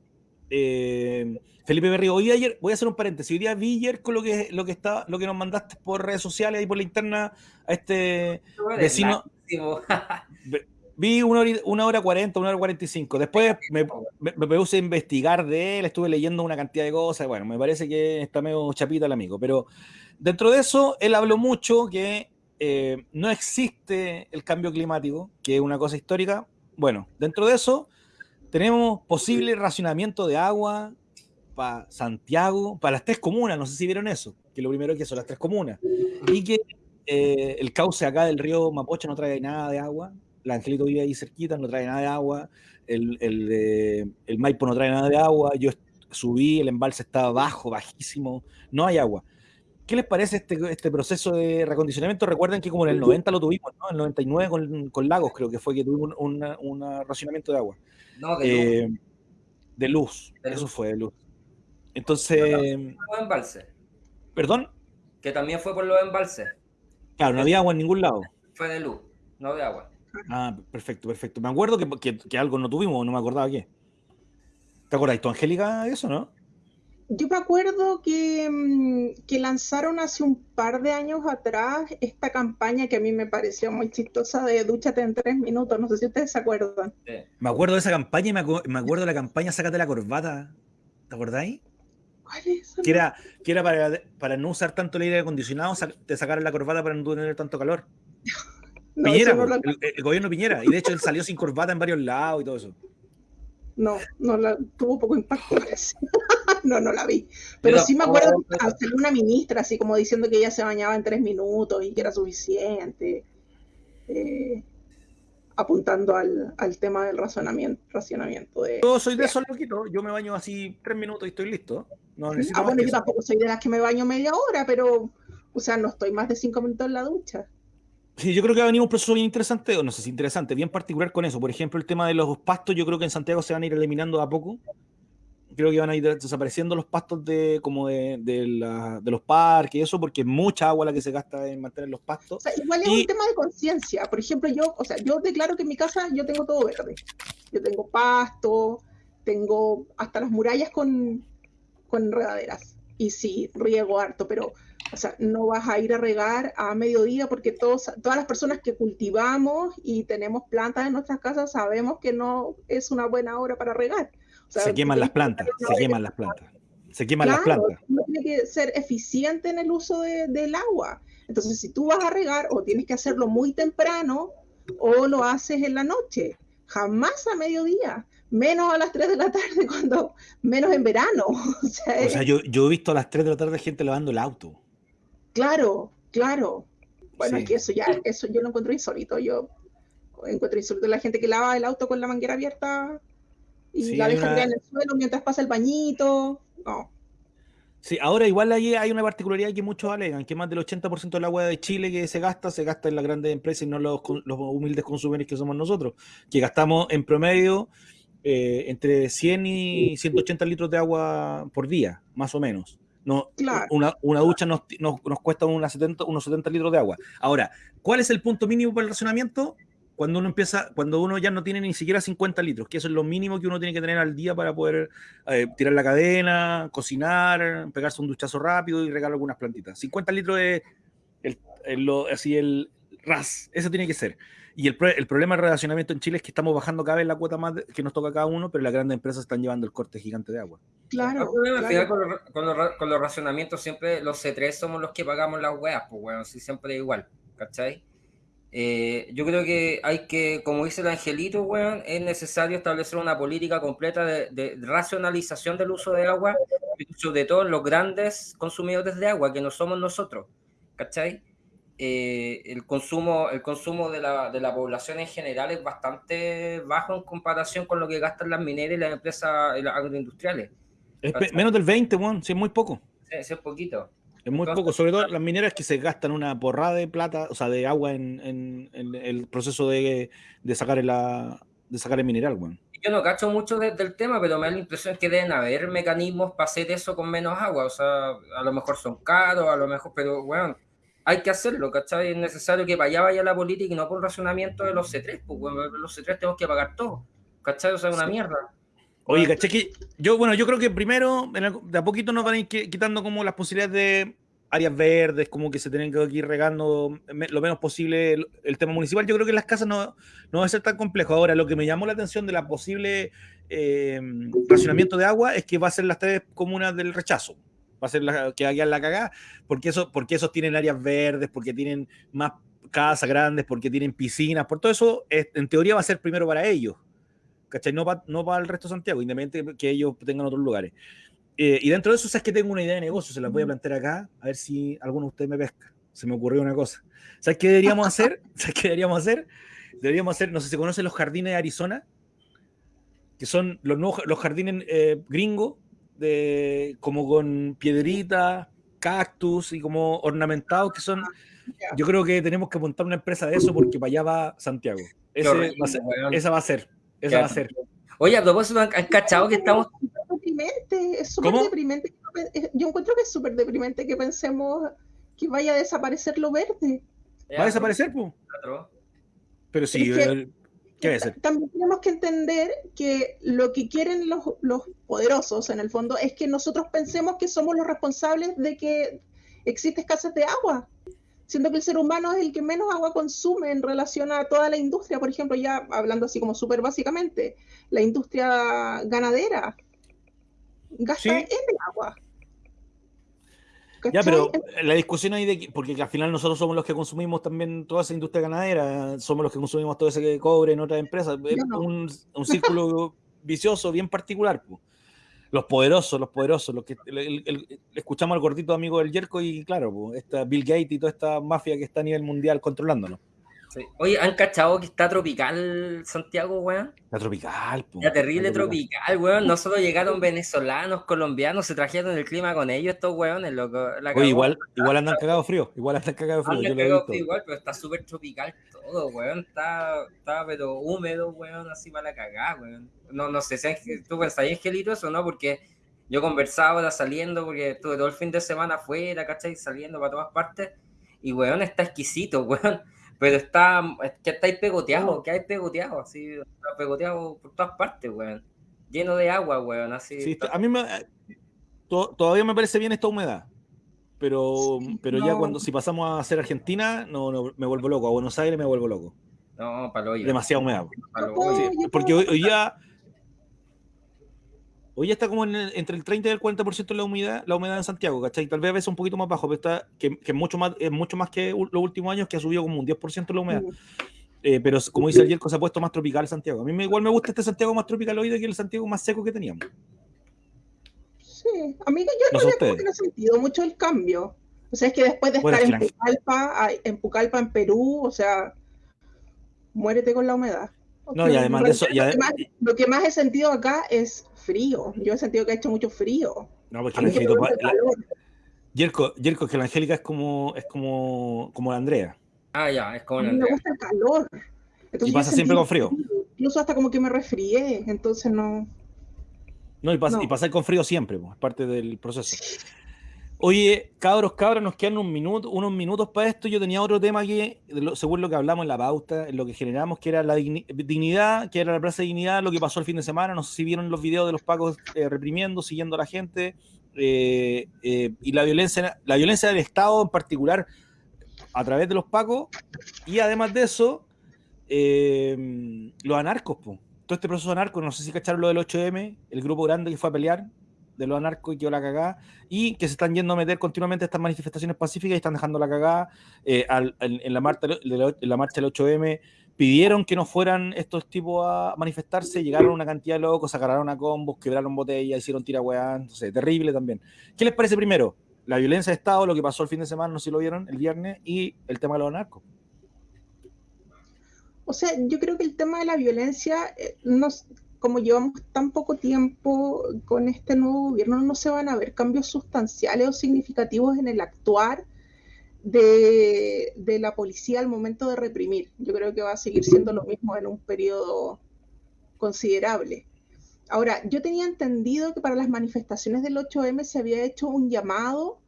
eh, Felipe Berrío. Hoy ayer, voy a hacer un paréntesis, hoy día vi ayer con lo que, lo que, está, lo que nos mandaste por redes sociales y por la interna a este vecino. Vi una hora, una hora 40, una hora 45. Después me, me, me, puse a investigar de él, estuve leyendo una cantidad de cosas. Bueno, me parece que está medio chapita el amigo. Pero dentro de eso, él habló mucho que eh, no existe el cambio climático, que es una cosa histórica. Bueno, dentro de eso, tenemos posible racionamiento de agua para Santiago, para las tres comunas. No sé si vieron eso, que lo primero es que son las tres comunas. Y que eh, el cauce acá del río Mapocha no trae nada de agua la Angelito vive ahí cerquita, no trae nada de agua, el, el, el Maipo no trae nada de agua, yo subí, el embalse estaba bajo, bajísimo, no hay agua. ¿Qué les parece este, este proceso de recondicionamiento? Recuerden que como en el 90 lo tuvimos, ¿no? En el 99 con, con Lagos creo que fue que tuvimos un, un, racionamiento de agua. No, de luz. Eh, de luz, eso fue de luz. Entonces... Los embalses. ¿Perdón? Que también fue por los embalses. Claro, no había agua en ningún lado. Fue de luz, no de agua. Ah, perfecto, perfecto. Me acuerdo que, que, algo no tuvimos, no me acordaba qué. ¿Te acuerdas tú, Angélica, de eso, no? Yo me acuerdo que, mm, que, lanzaron hace un par de años atrás esta campaña que a mí me pareció muy chistosa de dúchate en tres minutos. No sé si ustedes se acuerdan. Me acuerdo de esa campaña y me, me acuerdo de la campaña Sácate la corbata. ¿Te acordáis? ¿Cuál es? Que era, que era para, para no usar tanto el aire acondicionado, te sacaron la corbata para no tener tanto calor. Piñera, el, gobierno Piñera. Y de hecho él salió sin corbata en varios lados y todo eso. No, no la, tuvo poco impacto. no, no la vi. Pero, sí me acuerdo que una ministra así como diciendo que ella se bañaba en tres minutos y que era suficiente. Eh, apuntando al, al, tema del racionamiento. racionamiento de, yo soy de esos loquitos, yo me baño así tres minutos y estoy listo. No necesito ah, bueno, yo tampoco soy de las que me baño media hora, pero, o sea, no estoy más de cinco minutos en la ducha. Sí, yo creo que va a venir un proceso bien interesante, o no sé si interesante, bien particular con eso. Por ejemplo, el tema de los pastos, yo creo que en Santiago se van a ir eliminando a poco. Creo que van a ir desapareciendo los pastos de como de, de, los parques y eso, porque es mucha agua la que se gasta en mantener los pastos. igual es un tema de conciencia. Por ejemplo, yo, o sea, yo declaro que en mi casa yo tengo todo verde. Yo tengo pasto, tengo hasta las murallas con, con enredaderas. Y sí, riego harto, pero o sea, no vas a ir a regar a mediodía porque todos, todas las personas que cultivamos y tenemos plantas en nuestras casas sabemos que no es una buena hora para regar. se queman las plantas, se queman las plantas. Se queman las plantas. Uno tiene que ser eficiente en el uso del agua. Entonces, si tú vas a regar, o tienes que hacerlo muy temprano o lo haces en la noche. jamás a mediodía, menos a las 3 de la tarde, cuando menos en verano. O sea, yo, yo, he visto a las 3 de la tarde gente lavando el auto. Claro, claro. Bueno, es que eso ya, eso yo lo encuentro insólito. Yo encuentro insólito la gente que lava el auto con la manguera abierta y la deja en el suelo mientras pasa el bañito. No. Sí, ahora igual ahí hay una particularidad que muchos alegan, que más del 80% del agua de Chile que se gasta, se gasta en las grandes empresas y no los, los humildes consumidores que somos nosotros, que gastamos en promedio eh, entre 100 y 180 litros de agua por día, más o menos. No, una, una, ducha nos, nos, nos cuesta unos 70, unos 70 litros de agua. Ahora, ¿cuál es el punto mínimo para el racionamiento? cuando uno empieza, cuando uno ya no tiene ni siquiera 50 litros, que eso es lo mínimo que uno tiene que tener al día para poder eh, tirar la cadena, cocinar, pegarse un duchazo rápido y regar algunas plantitas. 50 litros es el, lo, así el ras, eso tiene que ser. Y el, el, problema del relacionamiento en Chile es que estamos bajando cada vez la cuota más que nos toca a cada uno, pero las grandes empresas están llevando el corte gigante de agua. Claro. claro. Con, los, con, los, con, los, racionamientos siempre los C3 somos los que pagamos las weas, pues bueno, sí, siempre igual, ¿cachai? Eh, yo creo que hay que, como dice el angelito, weón, es necesario establecer una política completa de, racionalización del uso de agua, sobre todo en los grandes consumidores de agua, que no somos nosotros, ¿cachai? Eh, el consumo, el consumo de la, de la, población en general es bastante bajo en comparación con lo que gastan las mineras y las empresas agroindustriales. Es menos del 20, weón, sí, es muy poco. Sí, es poquito. Es muy poco, sobre todo las mineras que se gastan una porrada de plata, o sea, de agua en, el proceso de, sacar, el, de sacar el mineral, bueno. Yo no cacho mucho del tema, pero me da la impresión que deben haber mecanismos para hacer eso con menos agua. O sea, a lo mejor son caros, a lo mejor, pero bueno, hay que hacerlo, ¿cachai? Es necesario que vaya vaya la política y no por racionamiento de los C3, pues bueno, los C3 tenemos que pagar todo, ¿cachai? O sea, es una mierda. Oye, caché que yo, bueno, yo creo que primero, de a poquito nos van a ir quitando como las posibilidades de áreas verdes, como que se tienen que ir regando lo menos posible el, tema municipal. Yo creo que en las casas no, no va a ser tan complejo. Ahora, lo que me llamó la atención de la posible eh, racionamiento de agua es que va a ser las tres comunas del rechazo. Va a ser la que hagan la cagada, porque, eso, porque esos tienen áreas verdes, porque tienen más casas grandes, porque tienen piscinas, por todo eso, en teoría va a ser primero para ellos ¿cachai? No para no el resto de Santiago, independientemente que ellos tengan otros lugares. Eh, y dentro de eso, sabes que tengo una idea de negocio, se la voy a plantear acá, a ver si alguno de ustedes me pesca. Se me ocurrió una cosa. ¿Sabes qué deberíamos hacer? ¿Sabes qué deberíamos hacer? Deberíamos hacer, no sé si se conocen los jardines de Arizona, que son los, nuevos, los jardines eh, gringos, de, como con piedritas, cactus y como ornamentados, que son... Yo creo que tenemos que montar una empresa de eso porque para allá va Santiago. esa va a ser. Eso va a ser. Oye, a propósito, ¿han cachado que estamos. Deprimente, es súper deprimente. Yo encuentro que es súper deprimente que pensemos que vaya a desaparecer lo verde. ¿Va a desaparecer, pues? Pero sí, ¿qué va También tenemos que entender que lo que quieren los, los poderosos, en el fondo, es que nosotros pensemos que somos los responsables de que existe escasez de agua siendo que el ser humano es el que menos agua consume en relación a toda la industria, por ejemplo, ya hablando así como súper básicamente, la industria ganadera gasta en agua. Ya, pero la discusión ahí de porque al final nosotros somos los que consumimos también toda esa industria ganadera, somos los que consumimos todo ese cobre en otras empresas, es un, un, círculo vicioso bien particular. Pues los poderosos, los poderosos, los que escuchamos al gordito amigo del Yerko y claro, esta Bill Gates y toda esta mafia que está a nivel mundial controlándolo. Oye, ¿han cachado que está tropical Santiago, weón? Está tropical, po. Está terrible tropical, weón. No solo llegaron venezolanos, colombianos, se trajeron el clima con ellos estos weones, loco. Oye, igual, igual andan cagados frío, igual andan cagados frío. Andan cagados frío igual, pero está súper tropical todo, weón. Está, está pero húmedo, weón, así para la cagada, weón. No, no sé si tú pensáis, Angelito, eso no, porque yo conversaba ahora saliendo, porque estuve todo el fin de semana afuera, ¿cachai? Saliendo para todas partes. Y, weón, está exquisito, weón pero está, que está ahí pegoteado, que hay pegoteado, así, está pegoteado por todas partes, weón. Lleno de agua, weón, así. Sí, a mí me, todavía me parece bien esta humedad. Pero, pero ya cuando si pasamos a hacer Argentina, no, no, me vuelvo loco. A Buenos Aires me vuelvo loco. No, para Demasiada humedad. porque hoy, hoy, ya Hoy está como entre el 30 y el 40% de la humedad, la humedad en Santiago, ¿cachai? Tal vez a veces un poquito más bajo, pero está que, que mucho más, es mucho más que los últimos años, que ha subido como un 10% la humedad. Eh, pero como dice el Yerko, se ha puesto más tropical Santiago. A mí me, igual me gusta este Santiago más tropical hoy que el Santiago más seco que teníamos. Sí, a mí yo no, he sentido mucho el cambio. O sea, es que después de estar en Pucallpa, en Pucallpa, en Perú, o sea, muérete con la humedad. No, y además de eso. lo, que más, he sentido acá es frío. Yo he sentido que ha hecho mucho frío. No, porque el Angelito. Yerko, Yerko, que la Angélica es como, es como, como la Andrea. Ah, ya, es como la Andrea. me gusta el calor. y pasa siempre con frío. Incluso hasta como que me resfrié, entonces no. No, y, pasa, y pasar con frío siempre, es parte del proceso. Oye, cabros, cabros, nos quedan un minuto, unos minutos para esto. Yo tenía otro tema que, según lo que hablamos en la pauta, en lo que generamos, que era la dignidad, que era la plaza de dignidad, lo que pasó el fin de semana. No sé si vieron los videos de los pacos eh, reprimiendo, siguiendo a la gente, eh, eh, y la violencia, la violencia del Estado en particular a través de los pacos, y además de eso, los anarcos, todo este proceso anarco, no sé si cacharon lo del 8M, el grupo grande que fue a pelear, de los anarcos y que la cagada, y que se están yendo a meter continuamente estas manifestaciones pacíficas y están dejando la cagada eh, en, la marcha, en la marcha del 8M. Pidieron que no fueran estos tipos a manifestarse, llegaron una cantidad de locos, agarraron a combos, quebraron botellas, hicieron tirahueá, entonces terrible también. ¿Qué les parece primero? La violencia de Estado, lo que pasó el fin de semana, no sé si lo vieron, el viernes, y el tema de los anarcos. O sea, yo creo que el tema de la violencia, eh, nos, como llevamos tan poco tiempo con este nuevo gobierno, no se van a ver cambios sustanciales o significativos en el actuar de, la policía al momento de reprimir. Yo creo que va a seguir siendo lo mismo en un periodo considerable. Ahora, yo tenía entendido que para las manifestaciones del 8M se había hecho un llamado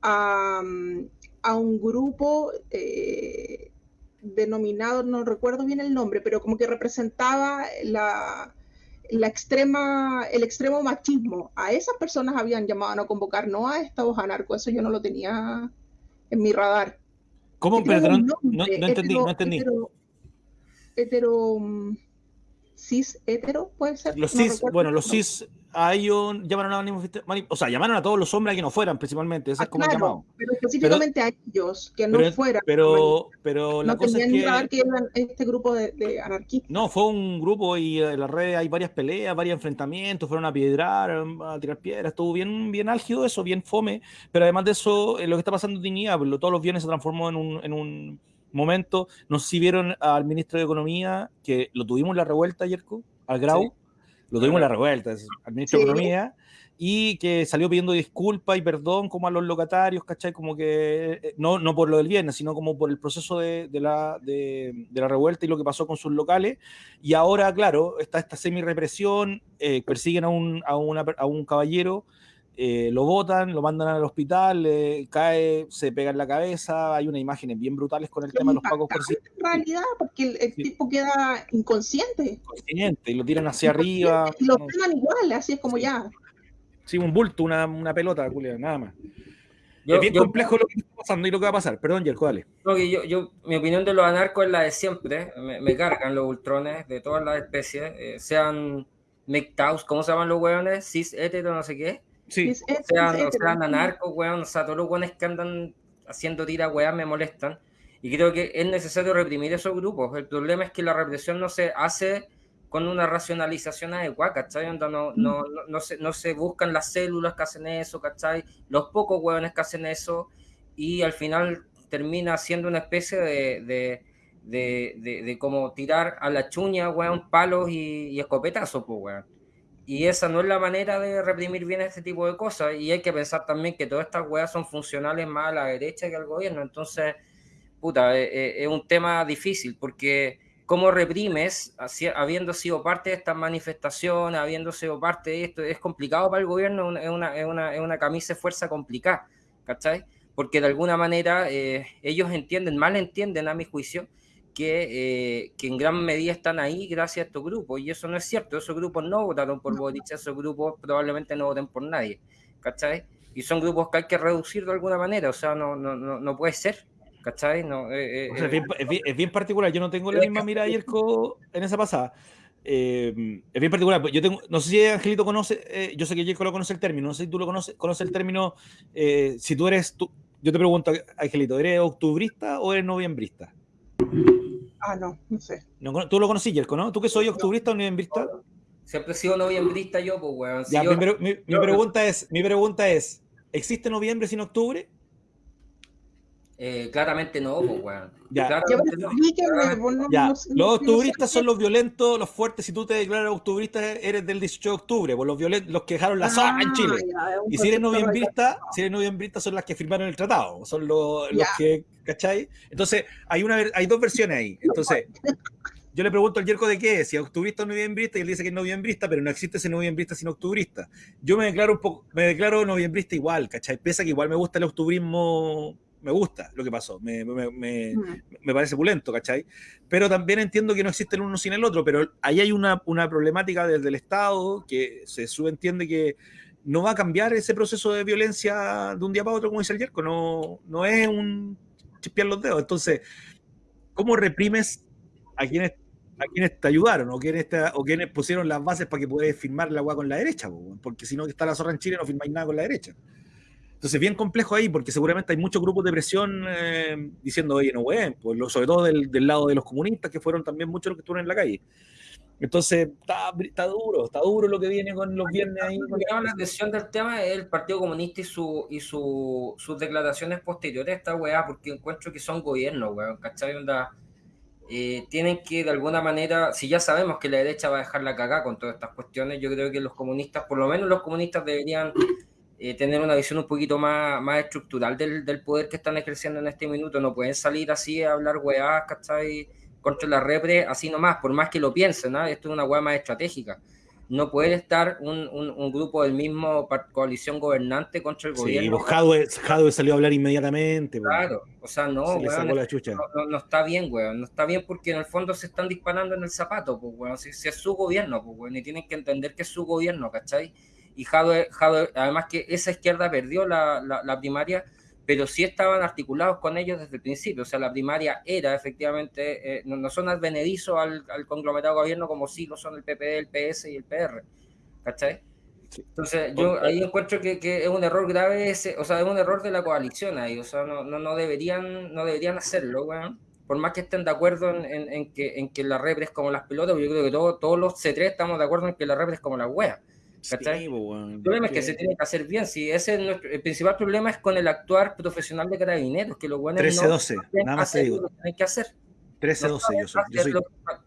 a, un grupo eh, denominado, no recuerdo bien el nombre, pero como que representaba la, la extrema, el extremo machismo. A esas personas habían llamado a no convocar, no a estos anarcos. Eso yo no lo tenía en mi radar. ¿Cómo? Pero no, entendí, no entendí. Hetero, mm, cis hetero, puede ser. Los cis, bueno, los cis hay un, llamaron a o sea, llamaron a todos los hombres a que no fueran, principalmente, ese es como llamado. Pero específicamente a ellos, que no fueran. Pero, pero la cosa es que, que eran este grupo de, anarquistas. No, fue un grupo y en la red hay varias peleas, varios enfrentamientos, fueron a piedrar, a tirar piedras, estuvo bien, bien álgido eso, bien fome, pero además de eso, eh, lo que está pasando en Dignidad, todos los bienes se transformó en un, en un momento, no sé si vieron al ministro de Economía, que lo tuvimos en la revuelta, ayer, al Grau, lo tuvimos en la revuelta, al ministro de Economía, y que salió pidiendo disculpas y perdón como a los locatarios, ¿cachai? Como que, eh, no, no por lo del viernes, sino como por el proceso de, la, de, la revuelta y lo que pasó con sus locales. Y ahora, claro, está esta semi-represión, eh, persiguen a un, a, una, a un caballero eh, lo botan, lo mandan al hospital, cae, se pega en la cabeza, hay unas imágenes bien brutales con el tema de los pagos por En realidad, porque el, tipo queda inconsciente. Inconsciente, y lo tiran hacia arriba. Y lo pegan igual, así es como ya. Sí, un bulto, una, una pelota, Julia, nada más. es bien complejo lo que está pasando y lo que va a pasar. Perdón, Jerko, dale. yo, yo, mi opinión de los anarcos es la de siempre. Me, cargan los ultrones de todas las especies, eh, sean MGTOWs, ¿cómo se llaman los hueones? Cis, hetero, no sé qué Sí. O sea, o sea, anarcos, weón, o sea, todos los weones que andan haciendo tira, weón, me molestan. Y creo que es necesario reprimir esos grupos. El problema es que la represión no se hace con una racionalización adecuada, ¿cachai? No, no, no, no, se, no se buscan las células que hacen eso, ¿cachai? Los pocos hueones que hacen eso y al final termina siendo una especie de, de, de, de, como tirar a la chuña, weón, palos y, y escopetazos, pues, weón. Y esa no es la manera de reprimir bien este tipo de cosas. Y hay que pensar también que todas estas weas son funcionales más a la derecha que al gobierno. Entonces, puta, eh, eh, es, un tema difícil porque cómo reprimes, habiendo sido parte de estas manifestaciones, habiendo sido parte de esto, es complicado para el gobierno, es una, es una, es una camisa de fuerza complicada, ¿cachai? Porque de alguna manera eh, ellos entienden, mal entienden a mi juicio, eh, que, en gran medida están ahí gracias a estos grupos, y eso no es cierto, esos grupos no votaron por Boric, esos grupos probablemente no voten por nadie, ¿cachai? Y son grupos que hay que reducir de alguna manera, o sea, no, no, no, puede ser, ¿cachai? No, eh, eh, es, bien, particular, yo no tengo la misma mirada Yerko en esa pasada. es bien particular. Yo tengo, no sé si Angelito conoce, yo sé que Yerko lo conoce el término, no sé si tú lo conoces, conoce el término, si tú eres, tú, yo te pregunto, Angelito, ¿eres octubrista o eres noviembrista? Ah, no, no sé. tú lo conocí, Yerko, ¿no? ¿Tú que soy octubrista o noviembrista? Siempre he sido noviembrista yo, pues, weón. ya, mi, pregunta es, mi pregunta es, ¿existe noviembre sin octubre? Eh, claramente no, pues, weón. Ya. Los octubristas son los violentos, los fuertes. Si tú te declaras octubrista, eres del 18 de octubre, pues los violentos, los que dejaron la zona en ah, Chile. y si eres noviembrista, si eres noviembrista, son las que firmaron el tratado, son los, los que, ¿cachai? Entonces, hay, una, hay dos versiones ahí. Entonces, yo le pregunto al Yerko de qué es, si es octubrista o noviembrista, y él dice que es noviembrista, pero no existe ese noviembrista sin octubrista. Yo me declaro un poco, me declaro noviembrista igual, ¿cachai? Pese que igual me gusta el octubrismo me gusta lo que pasó, me, me, me, me, parece pulento, ¿cachai? Pero también entiendo que no existe el uno sin el otro, pero ahí hay una, una problemática desde el Estado que se subentiende que no va a cambiar ese proceso de violencia de un día para otro, como dice el Yerko, no, no es un chispear los dedos. Entonces, ¿cómo reprimes a quienes, a quienes te ayudaron o quienes, o quienes pusieron las bases para que puedas firmar la agua con la derecha? Porque si no, que está la zorra en Chile, no firmáis nada con la derecha. Entonces, bien complejo ahí, porque seguramente hay muchos grupos de presión eh, diciendo, oye, no, güey, pues, sobre todo del, lado de los comunistas, que fueron también muchos los que estuvieron en la calle. Entonces, está, duro, está duro lo que viene con los viernes ahí. La atención del tema es el Partido Comunista y, su, y su, sus declaraciones posteriores a esta weá, porque encuentro que son gobiernos, weón, ¿cachai? Onda, eh, tienen que de alguna manera, si ya sabemos que la derecha va a dejar la cagada con todas estas cuestiones, yo creo que los comunistas, por lo menos los comunistas deberían eh, tener una visión un poquito más, más estructural del, del, poder que están ejerciendo en este minuto. No pueden salir así a hablar weá, ¿cachai? Contra la repre, así nomás, por más que lo piensen, ¿no? Esto es una weá más estratégica. No puede estar un, un, grupo del mismo coalición gobernante contra el gobierno. Sí, pues Jadwe, salió a hablar inmediatamente. Pues. Claro, o sea, no, weón, no, no, está bien, weón. No está bien porque en el fondo se están disparando en el zapato, pues, weón. Si, si es su gobierno, pues, weón. Y tienen que entender que es su gobierno, ¿cachai? Y Jadwe, además que esa izquierda perdió la, la, primaria, pero sí estaban articulados con ellos desde el principio, o sea, la primaria era efectivamente, eh, no, son advenedizos al, al conglomerado gobierno como sí lo son el PP, el PS y el PR, ¿cachai? Entonces, yo ahí encuentro que, que, es un error grave, ese, o sea, es un error de la coalición ahí, o sea, no, no, no deberían, no deberían hacerlo, weón. Por más que estén de acuerdo en, en, que, en que la repre es como las pelotas, yo creo que todos los C3 estamos de acuerdo en que la repre es como la wea. El problema es que se tiene que hacer bien. Si ese es nuestro, el principal problema es con el actuar profesional de carabineros, que los buenos 13-12, nada más te digo. Lo que hacer. 13-12, yo soy.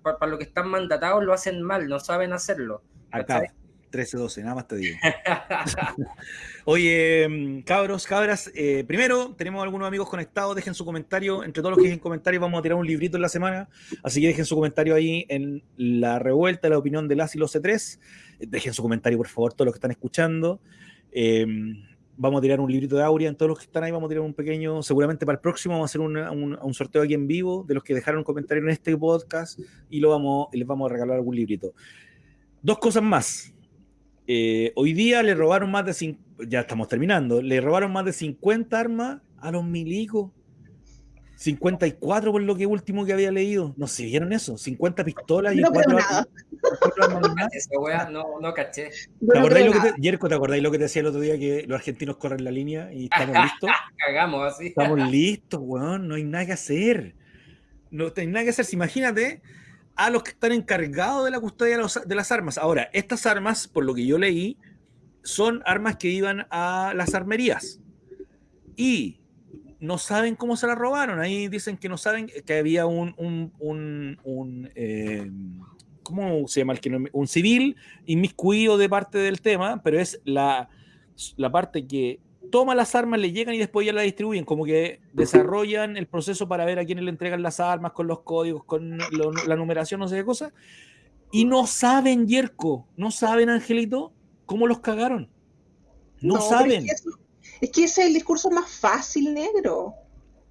para, lo que están mandatados lo hacen mal, no saben hacerlo. Acá, 13-12, nada más te digo. Oye, mm, cabros, cabras, eh, primero tenemos algunos amigos conectados, dejen su comentario, entre todos los que dejen comentarios vamos a tirar un librito en la semana, así que dejen su comentario ahí en la revuelta, la opinión de las y los C3, dejen su comentario por favor todos los que están escuchando. Em, vamos a tirar un librito de Aurea en todos los que están ahí, vamos a tirar un pequeño, seguramente para el próximo vamos a hacer un, sorteo aquí en vivo de los que dejaron un comentario en este podcast y lo vamos, les vamos a regalar algún librito. Dos cosas más. Eh, hoy día le robaron más de, ya estamos terminando, le robaron más de 50 armas a los milicos. 54 por lo que último que había leído. No sé, ¿vieron eso? 50 pistolas y no 4 armas. Esa no, no caché. ¿Te acordáis lo que te, Yerko, ¿te acordáis lo que te decía el otro día que los argentinos corren la línea y estamos listos? Cagamos así. Estamos listos, weón. No hay nada que hacer. No hay nada que hacer. imagínate a los que están encargados de la custodia de, las armas. Ahora, estas armas, por lo que yo leí, son armas que iban a las armerías. Y no saben cómo se las robaron. Ahí dicen que no saben que había un, un, eh, ¿cómo se llama? Un civil inmiscuido de parte del tema, pero es la, la parte que toma las armas, le llegan y después ya las distribuyen, como que desarrollan el proceso para ver a quiénes le entregan las armas, con los códigos, con la numeración, no sé qué cosa. Y no saben, Yerko, no saben, Angelito, cómo los cagaron. No, saben. Es que, ese es el discurso más fácil, negro.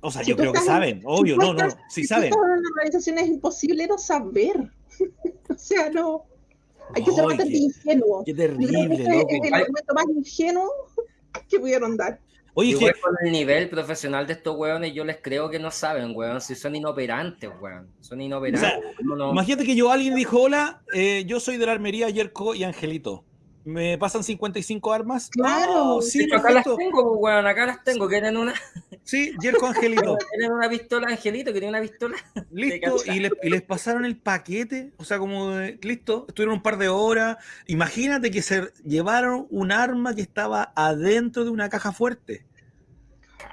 O sea, yo creo que saben, obvio, no, no, sí saben. En una organización es imposible no saber. o sea, no. Hay que ser bastante ingenuo. Qué terrible, Es el argumento más ingenuo que pudieron dar. Oye, que... con el nivel profesional de estos weones, yo les creo que no saben, weón, si son inoperantes, weón. Son inoperantes. Imagínate que yo alguien dijo, hola, eh, yo soy de la armería Yerko y Angelito. Me pasan 55 armas. Claro, Oh, sí, acá las tengo, pues, weón, acá las tengo. ¿Quieren una, Sí, Jerko Angelito. ¿Quieren una pistola, Angelito? ¿Quieren una pistola? Listo, y, le- y les pasaron el paquete, o sea, como de- listo, estuvieron un par de horas. Imagínate que se llevaron un arma que estaba adentro de una caja fuerte.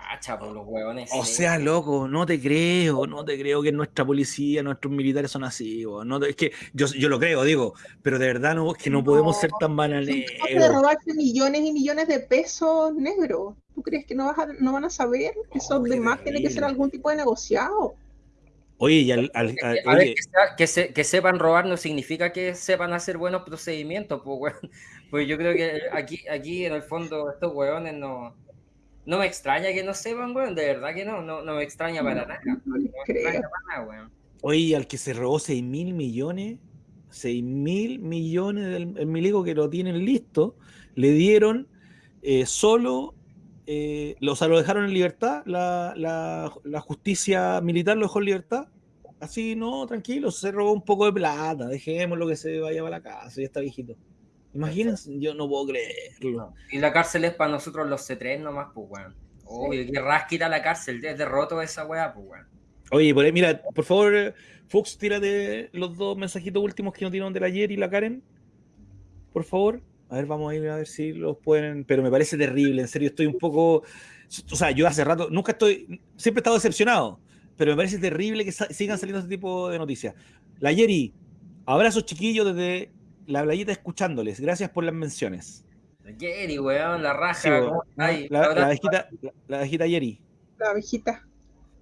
Cacha, por los huevones. O sea, loco, no te creo, no te creo que nuestra policía, nuestros militares son así. No te- es que yo, yo lo creo, digo, pero de verdad no, es que no, No. podemos ser tan capaces de robarse millones y millones de pesos negros. ¿Tú crees que no, vas a- no van a saber? Eso Oh, qué además tiene que ser algún tipo de negociado. Oye, y al, al- Que- al- a ver, oye, que, sea- que se- que sepan robar no significa que sepan hacer buenos procedimientos, pues, weón. Pues yo creo que aquí, aquí en el fondo estos huevones no, no me extraña que no sepan, weón, de verdad que no, no, no me extraña para nada. No me extraña creo. para nada, weón. oye, al que se robó 6 mil millones, 6 mil millones del el milico que lo tienen listo, le dieron eh, solo, eh, lo- o sea, lo dejaron en libertad, la, la- la justicia militar lo dejó en libertad. Así, no, tranquilo, se robó un poco de plata, dejémoslo que se vaya para la casa, ya está viejito. Imagínense, yo no puedo creerlo. Y la cárcel es para nosotros los C3 nomás, pues, weón. Obvio, que rasquita la cárcel, es derroto esa weá, pues, weón. Oye, por ahí, mira, por favor, eh, Fox, tírate los dos mensajitos últimos que nos dieron de la ayer y la Karen. Por favor. A ver, vamos a ir a ver si los pueden. Pero me parece terrible, en serio, estoy un poco. O sea, yo hace rato, nunca estoy. Siempre he estado decepcionado. Pero me parece terrible que sigan saliendo este tipo de noticias. La Yeri, abrazos chiquillos desde la playita escuchándoles. Gracias por las menciones. Jerry, weón, la raja. Sí, ¿cómo weón. la, la abejita, la, la abejita Yeri. La abejita.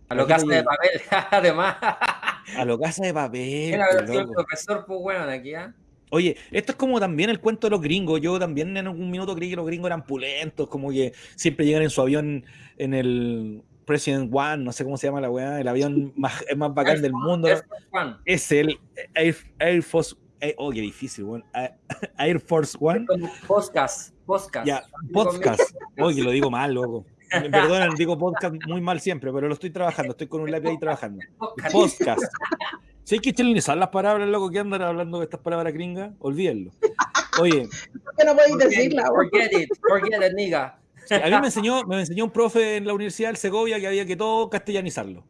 a lo casa de papel, además. A lo casa de papel. Era el profesor, pues, weón, aquí, ¿ah? Oye, esto es como también el cuento de los gringos. Yo también en algún minuto creí que los gringos eran pulentos, como que siempre llegan en su avión en el President One, no sé cómo se llama la weá, el avión más, el más bacán del mundo. Air Force One. Es el Air, Air Force. Eh, oh, qué difícil, weón. Air Force One. Podcast, podcast. Ya, podcast. Oye, lo digo mal, loco. Me Perdonen, digo podcast muy mal siempre, pero lo estoy trabajando, estoy con un lápiz ahí trabajando. Podcast. Si hay que chilenizar las palabras, loco, que andan hablando de estas palabras gringas, olvídenlo. Oye, ¿Por qué no podéis Forget, decirla? forget it, forget it, nigga. a mí me enseñó, me enseñó un profe en la Universidad del Segovia que había que todo castellanizarlo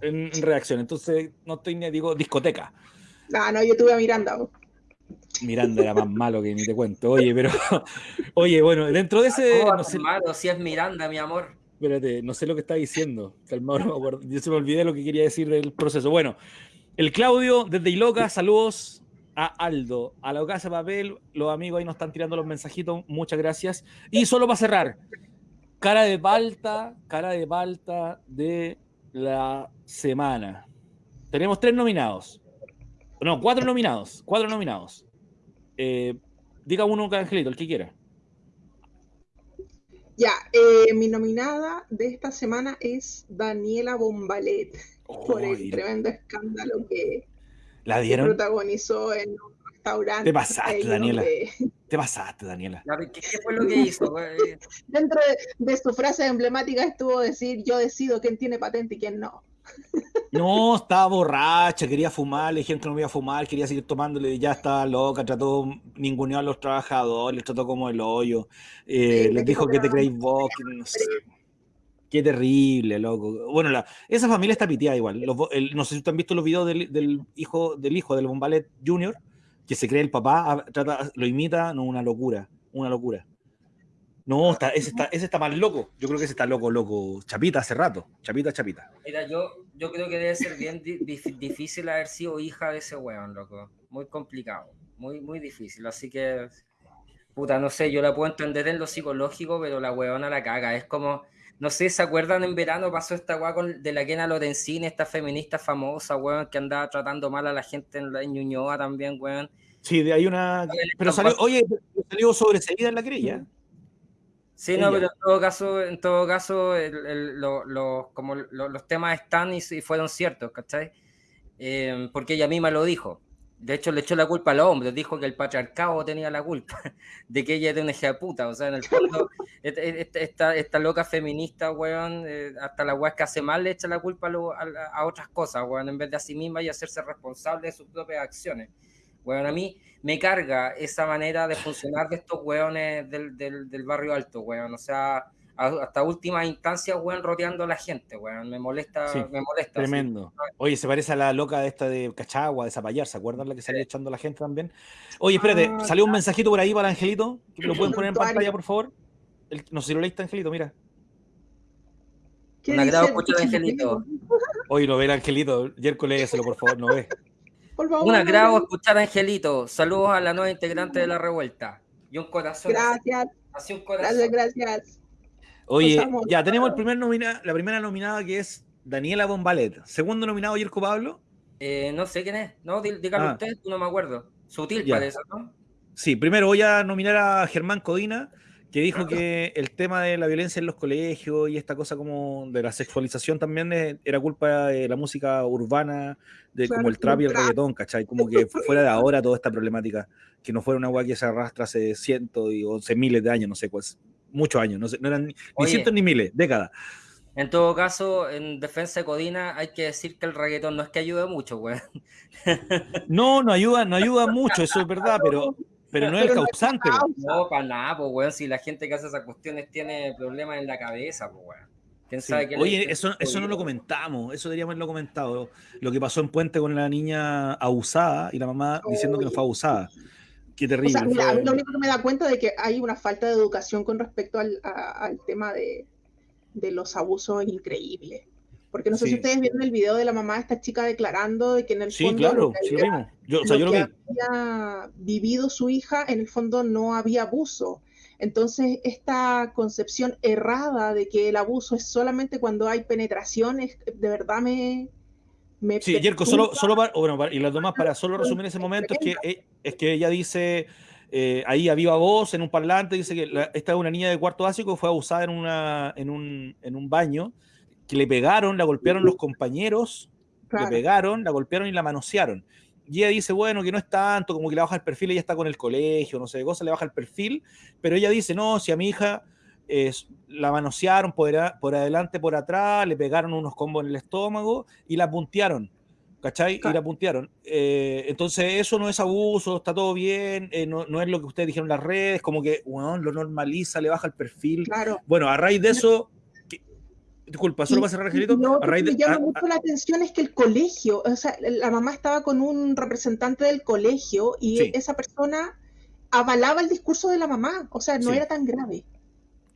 en, en redacción. Entonces, no estoy ni digo discoteca. Ah, no, yo tuve a Miranda. Miranda era más malo que ni te cuento. Oye, pero, oye, bueno, dentro de ese, ¿Cómo va no a sé, malo si es Miranda, mi amor? espérate, no sé lo que está diciendo. Calmado, no me acuerdo. Yo se me olvidé lo que quería decir del proceso. Bueno, el Claudio desde Iloca, saludos a Aldo, a la casa papel, los amigos ahí nos están tirando los mensajitos, muchas gracias. Y solo para cerrar, cara de palta, cara de palta de la semana. Tenemos tres nominados. No, cuatro nominados, cuatro nominados. Eh, diga uno, Angelito, el que quiera. Ya, eh, mi nominada de esta semana es Daniela Bombalet por el tremendo escándalo que, ¿La que dieron? protagonizó en un restaurante. Te pasaste, Daniela. Te pasaste, Daniela. ¿Qué, qué fue lo que hizo? dentro de, de su frase emblemática estuvo decir yo decido quién tiene patente y quién no. No, estaba borracha, quería fumar, le dijeron que no iba a fumar, quería seguir tomándole, ya estaba loca, trató ninguneó a los trabajadores, les trató como el hoyo, eh, Sí, les le dijo que te creéis vos, que no sé. Qué terrible, loco. Bueno, la, esa familia está piteada igual. Los el- no sé si ustedes han visto los videos del, del hijo del hijo del Bombalet Junior, que se cree el papá, a- trata, lo imita, no, una locura, una locura. No, está, ese, está, ese está más loco. Yo creo que ese está loco, loco. Chapita hace rato. Chapita, chapita. Mira, yo, yo creo que debe ser bien di- dif- difícil haber sido hija de ese weón, loco. Muy complicado, muy, muy difícil. Así que, puta, no sé, yo la puedo entender en lo psicológico, pero la weona la caga. Es como, no sé, ¿se acuerdan en verano pasó esta weá con, de la Kena Lorenzini, esta feminista famosa, weón, que andaba tratando mal a la gente en, la, en Ñuñoa también, weón? Sí, de ahí una. Pero salió, pasando- oye, salió sobreseída en la querella. Sí, no, pero en todo caso, en todo caso, el- el- lo- lo- como lo- los temas están y, y fueron ciertos, ¿cachai? Eh, porque ella misma lo dijo. De hecho, le echó la culpa al hombre, dijo que el patriarcado tenía la culpa de que ella era una hija de puta. O sea, en el fondo, esta, esta loca feminista, weón, eh, hasta la weá que hace mal le echa la culpa a, a- a otras cosas, weón, en vez de a sí misma y hacerse responsable de sus propias acciones. Weón, a mí me carga esa manera de funcionar de estos weones del, del, del barrio alto, weón. O sea, hasta última instancia, weón, rodeando a la gente, weón. Me molesta, me molesta. Tremendo. Oye, se parece a la loca de esta de Cachagua, de Zapallar, ¿se acuerdan la que salió echando a la gente también? Oye, espérate, ah, salió un mensajito por ahí para Angelito, que lo pueden poner en pantalla, por favor. no sé si lo leíste, Angelito, mira. Un agrado escuchar Angelito. Oye, no ve el Angelito, Yerko, léeselo, por favor, no ve. Un agrado escuchar a Angelito. Saludos a la nueva integrante de la revuelta. Y un corazón. Gracias. Así un corazón. Gracias, gracias. Oye, ya tenemos el primer nomina, la primera nominada que es Daniela Bombalet. Segundo nominado, Yerko Pablo. Eh, no sé quién es. No, dígame ah. usted, no me acuerdo. Sutil parece, ¿no? Sí, primero voy a nominar a Germán Codina, que dijo que el tema de la violencia en los colegios y esta cosa como de la sexualización también era culpa de la música urbana, de como el trap y el reggaetón, ¿cachai? Como que fuera de ahora toda esta problemática, que no fuera una agua que se arrastra hace cientos y once miles de años, no sé, pues, muchos años, no, sé, no eran ni cientos ni miles, décadas. En todo caso, en defensa de Codina, hay que decir que el reggaetón no es que ayude mucho, güey. No, no ayuda, no ayuda mucho, eso es verdad, pero, pero no es el causante. No, para nada, pues, güey. Si la gente que hace esas cuestiones tiene problemas en la cabeza, pues, güey. ¿Quién sabe Oye, eso, eso no lo comentamos, eso deberíamos haberlo comentado. Lo que pasó en Puente con la niña abusada y la mamá diciendo que no fue abusada. Qué terrible. lo único que me da cuenta de que hay una falta de educación con respecto al, tema de, los abusos increíbles. Porque no sé si ustedes vieron el video de la mamá de esta chica declarando de que en el sí, claro, sí, lo vimos. Yo, o sea, yo lo, había vivido su hija, en el fondo no había abuso. Entonces, esta concepción errada de que el abuso es solamente cuando hay penetración, de verdad me, sí, Jerko, solo, solo para, bueno, y las demás, para solo resumir ese momento, es que, e, es que ella dice, eh, ahí a viva voz, en un parlante, dice que esta es una niña de cuarto básico que fue abusada en, una, en, un, en un baño, que le pegaron, la golpearon los compañeros, le pegaron, la golpearon y la manosearon. Y ella dice, bueno, que no es tanto, como que le baja el perfil, ella está con el colegio, no sé, cosa, le baja el perfil, pero ella dice, no, si a mi hija la manosearon por, por, adelante, por atrás, le pegaron unos combos en el estómago y la puntearon. ¿Cachai? Y la puntearon. Eh, entonces, eso no es abuso, está todo bien, eh, no, es lo que ustedes dijeron en las redes, como que lo normaliza, le baja el perfil. Claro. Bueno, a raíz de eso, disculpa, solo para cerrar, Angelito. a raíz de, me llama mucho la atención es que el colegio, o sea, la mamá estaba con un representante del colegio y esa persona avalaba el discurso de la mamá, o sea, no era tan grave.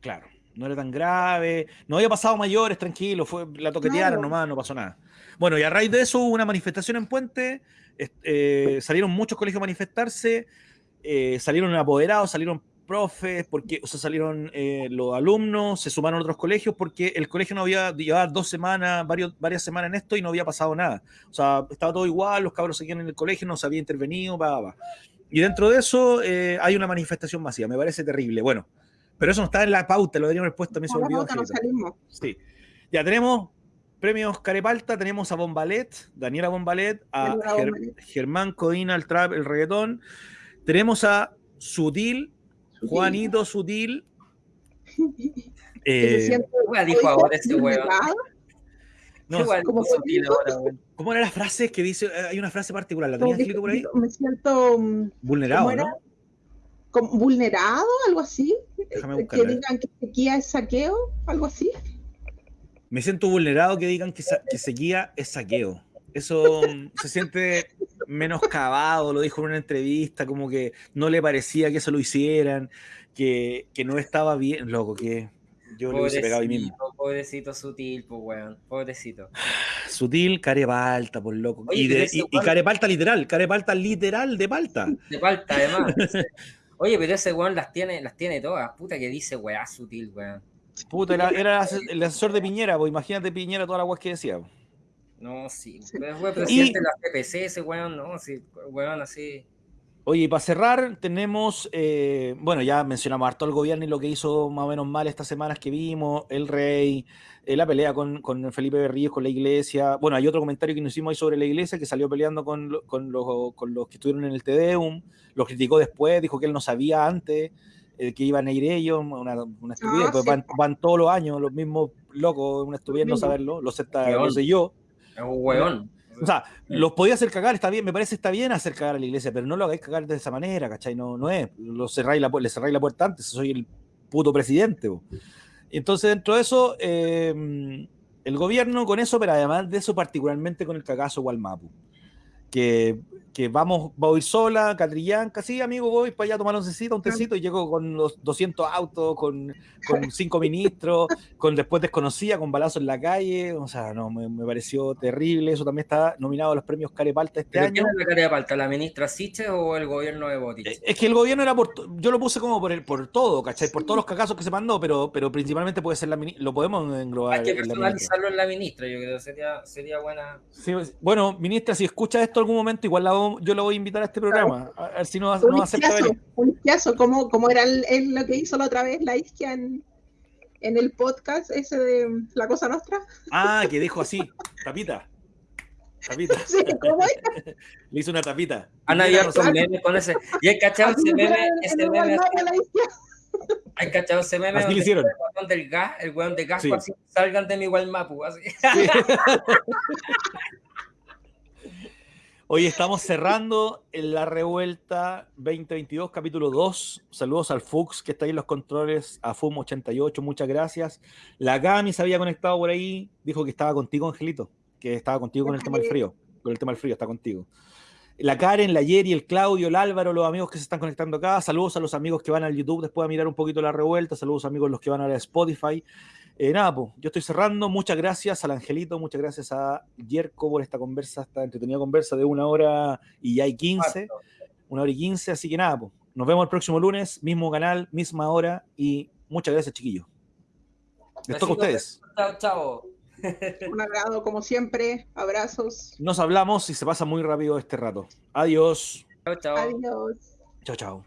Claro, no era tan grave, no había pasado mayores, tranquilo, fue, la toquetearon nomás, no pasó nada. Bueno, y a raíz de eso hubo una manifestación en Puente, eh, salieron muchos colegios a manifestarse, eh, salieron apoderados, salieron profes, porque, o sea, salieron eh, los alumnos, se sumaron otros colegios, porque el colegio no había llevado dos semanas, varios, varias semanas en esto y no había pasado nada. O sea, estaba todo igual, los cabros seguían en el colegio, no se había intervenido, va, Y dentro de eso hay una manifestación masiva, me parece terrible. Bueno, pero eso no está en la pauta, lo deberíamos haber puesto, me se olvidó. Sí. Ya tenemos premios Carepalta, tenemos a Bombalet, Daniela Bombalet, a Germán Codina, el trap, el reggaetón. Tenemos a Sutil, Juanito Sutil. Eh, dijo ahora ese huevo. No, ¿Cómo, ¿Cómo era la frase que dice? Hay una frase particular, ¿la tenías escrito por ahí? Me siento mm, vulnerado, ¿no? vulnerado, algo así. que digan que sequía es saqueo, algo así. Me siento vulnerado que digan que, que sequía es saqueo. Eso se siente menoscabado, lo dijo en una entrevista, como que no le parecía que eso lo hicieran, que, que no estaba bien, loco, que yo lo hubiese pegado ahí mismo. Pobrecito sutil, pues weón, pobrecito. Sutil, carepalta, por loco. y, de, y, y, carepalta literal, carepalta literal de palta. De palta, además. Oye, pero ese weón las tiene, las tiene todas. Puta que dice weá sutil, weón. Puta, era, el asesor de Piñera, pues imagínate Piñera todas las weas que decía. No, sí. Pero fue presidente de la CPC ese weón, no, sí, weón así. Oye, y para cerrar, tenemos, eh, bueno, ya mencionamos harto el gobierno y lo que hizo más o menos mal estas semanas que vimos, el rey, eh, la pelea con, con, Felipe Berríos, con la iglesia. Bueno, hay otro comentario que nos hicimos ahí sobre la iglesia, que salió peleando con, con, los, con los que estuvieron en el Tedeum, lo criticó después, dijo que él no sabía antes eh, que iban a ir ellos, una, una estupidez, pues van, todos los años los mismos locos, una estupidez no saberlo, lo sé, yo. Es un hueón. O sea, los podía hacer cagar, está bien, me parece está bien hacer cagar a la iglesia, pero no lo hagáis cagar de esa manera, ¿cachai? No, no es. Lo cerráis la, le cerráis la puerta antes, soy el puto presidente. Entonces, dentro de eso, eh, el gobierno con eso, pero además de eso, particularmente con el cagazo Walmapu, que que vamos, voy sola, Catrillán, casi amigo, voy para allá a tomar un tecito, un tecito, y llego con los 200 autos, con, con cinco ministros, con después desconocida, con balazos en la calle, o sea, no, me, pareció terrible, eso también está nominado a los premios Carepalta este año. ¿Quién es la Carepalta, la ministra Siche o el gobierno de Boric? Eh, es que el gobierno era por, yo lo puse como por, el, por todo, ¿cachai? Por todos los cagazos que se mandó, pero, pero principalmente puede ser la ministra, lo podemos englobar. Hay que personalizarlo en la ministra, yo creo, sería, sería buena. bueno, ministra, si escucha esto algún momento, igual la yo lo voy a invitar a este programa, a ver si nos, no acepta Un izquiazo, como, como era el, lo que hizo la otra vez la isquia en, en el podcast ese de La Cosa Nostra. Ah, que dijo así, tapita. Tapita. Sí, ¿cómo Le hizo una tapita. Ana había son memes con ese. Y el cachado ese meme, ese meme. Hay cachado ese meme. Así le hicieron. El del gas, el weón de gas, sí. así, salgan de mi igual mapu, así. Sí. Hoy estamos cerrando la revuelta 2022, capítulo 2. Saludos al Fux, que está ahí en los controles, a FUM88, muchas gracias. La Gami se había conectado por ahí, dijo que estaba contigo, Angelito, que estaba contigo con el tema del frío. Con el tema del frío, está contigo. La Karen, la Yeri, el Claudio, el Álvaro, los amigos que se están conectando acá. Saludos a los amigos que van al YouTube después a mirar un poquito la revuelta. Saludos amigos los que van a la Spotify. Eh, nada, pues, yo estoy cerrando. Muchas gracias al Angelito, muchas gracias a Yerko por esta conversa, esta entretenida conversa de una hora y ya hay 15, una hora y 15. Así que nada, pues, nos vemos el próximo lunes, mismo canal, misma hora y muchas gracias, chiquillos. Les toca a ustedes. Chao, chao. Un agrado, como siempre. Abrazos. Nos hablamos y se pasa muy rápido este rato. Adiós. Chao, chao. Adiós. Chao, chao.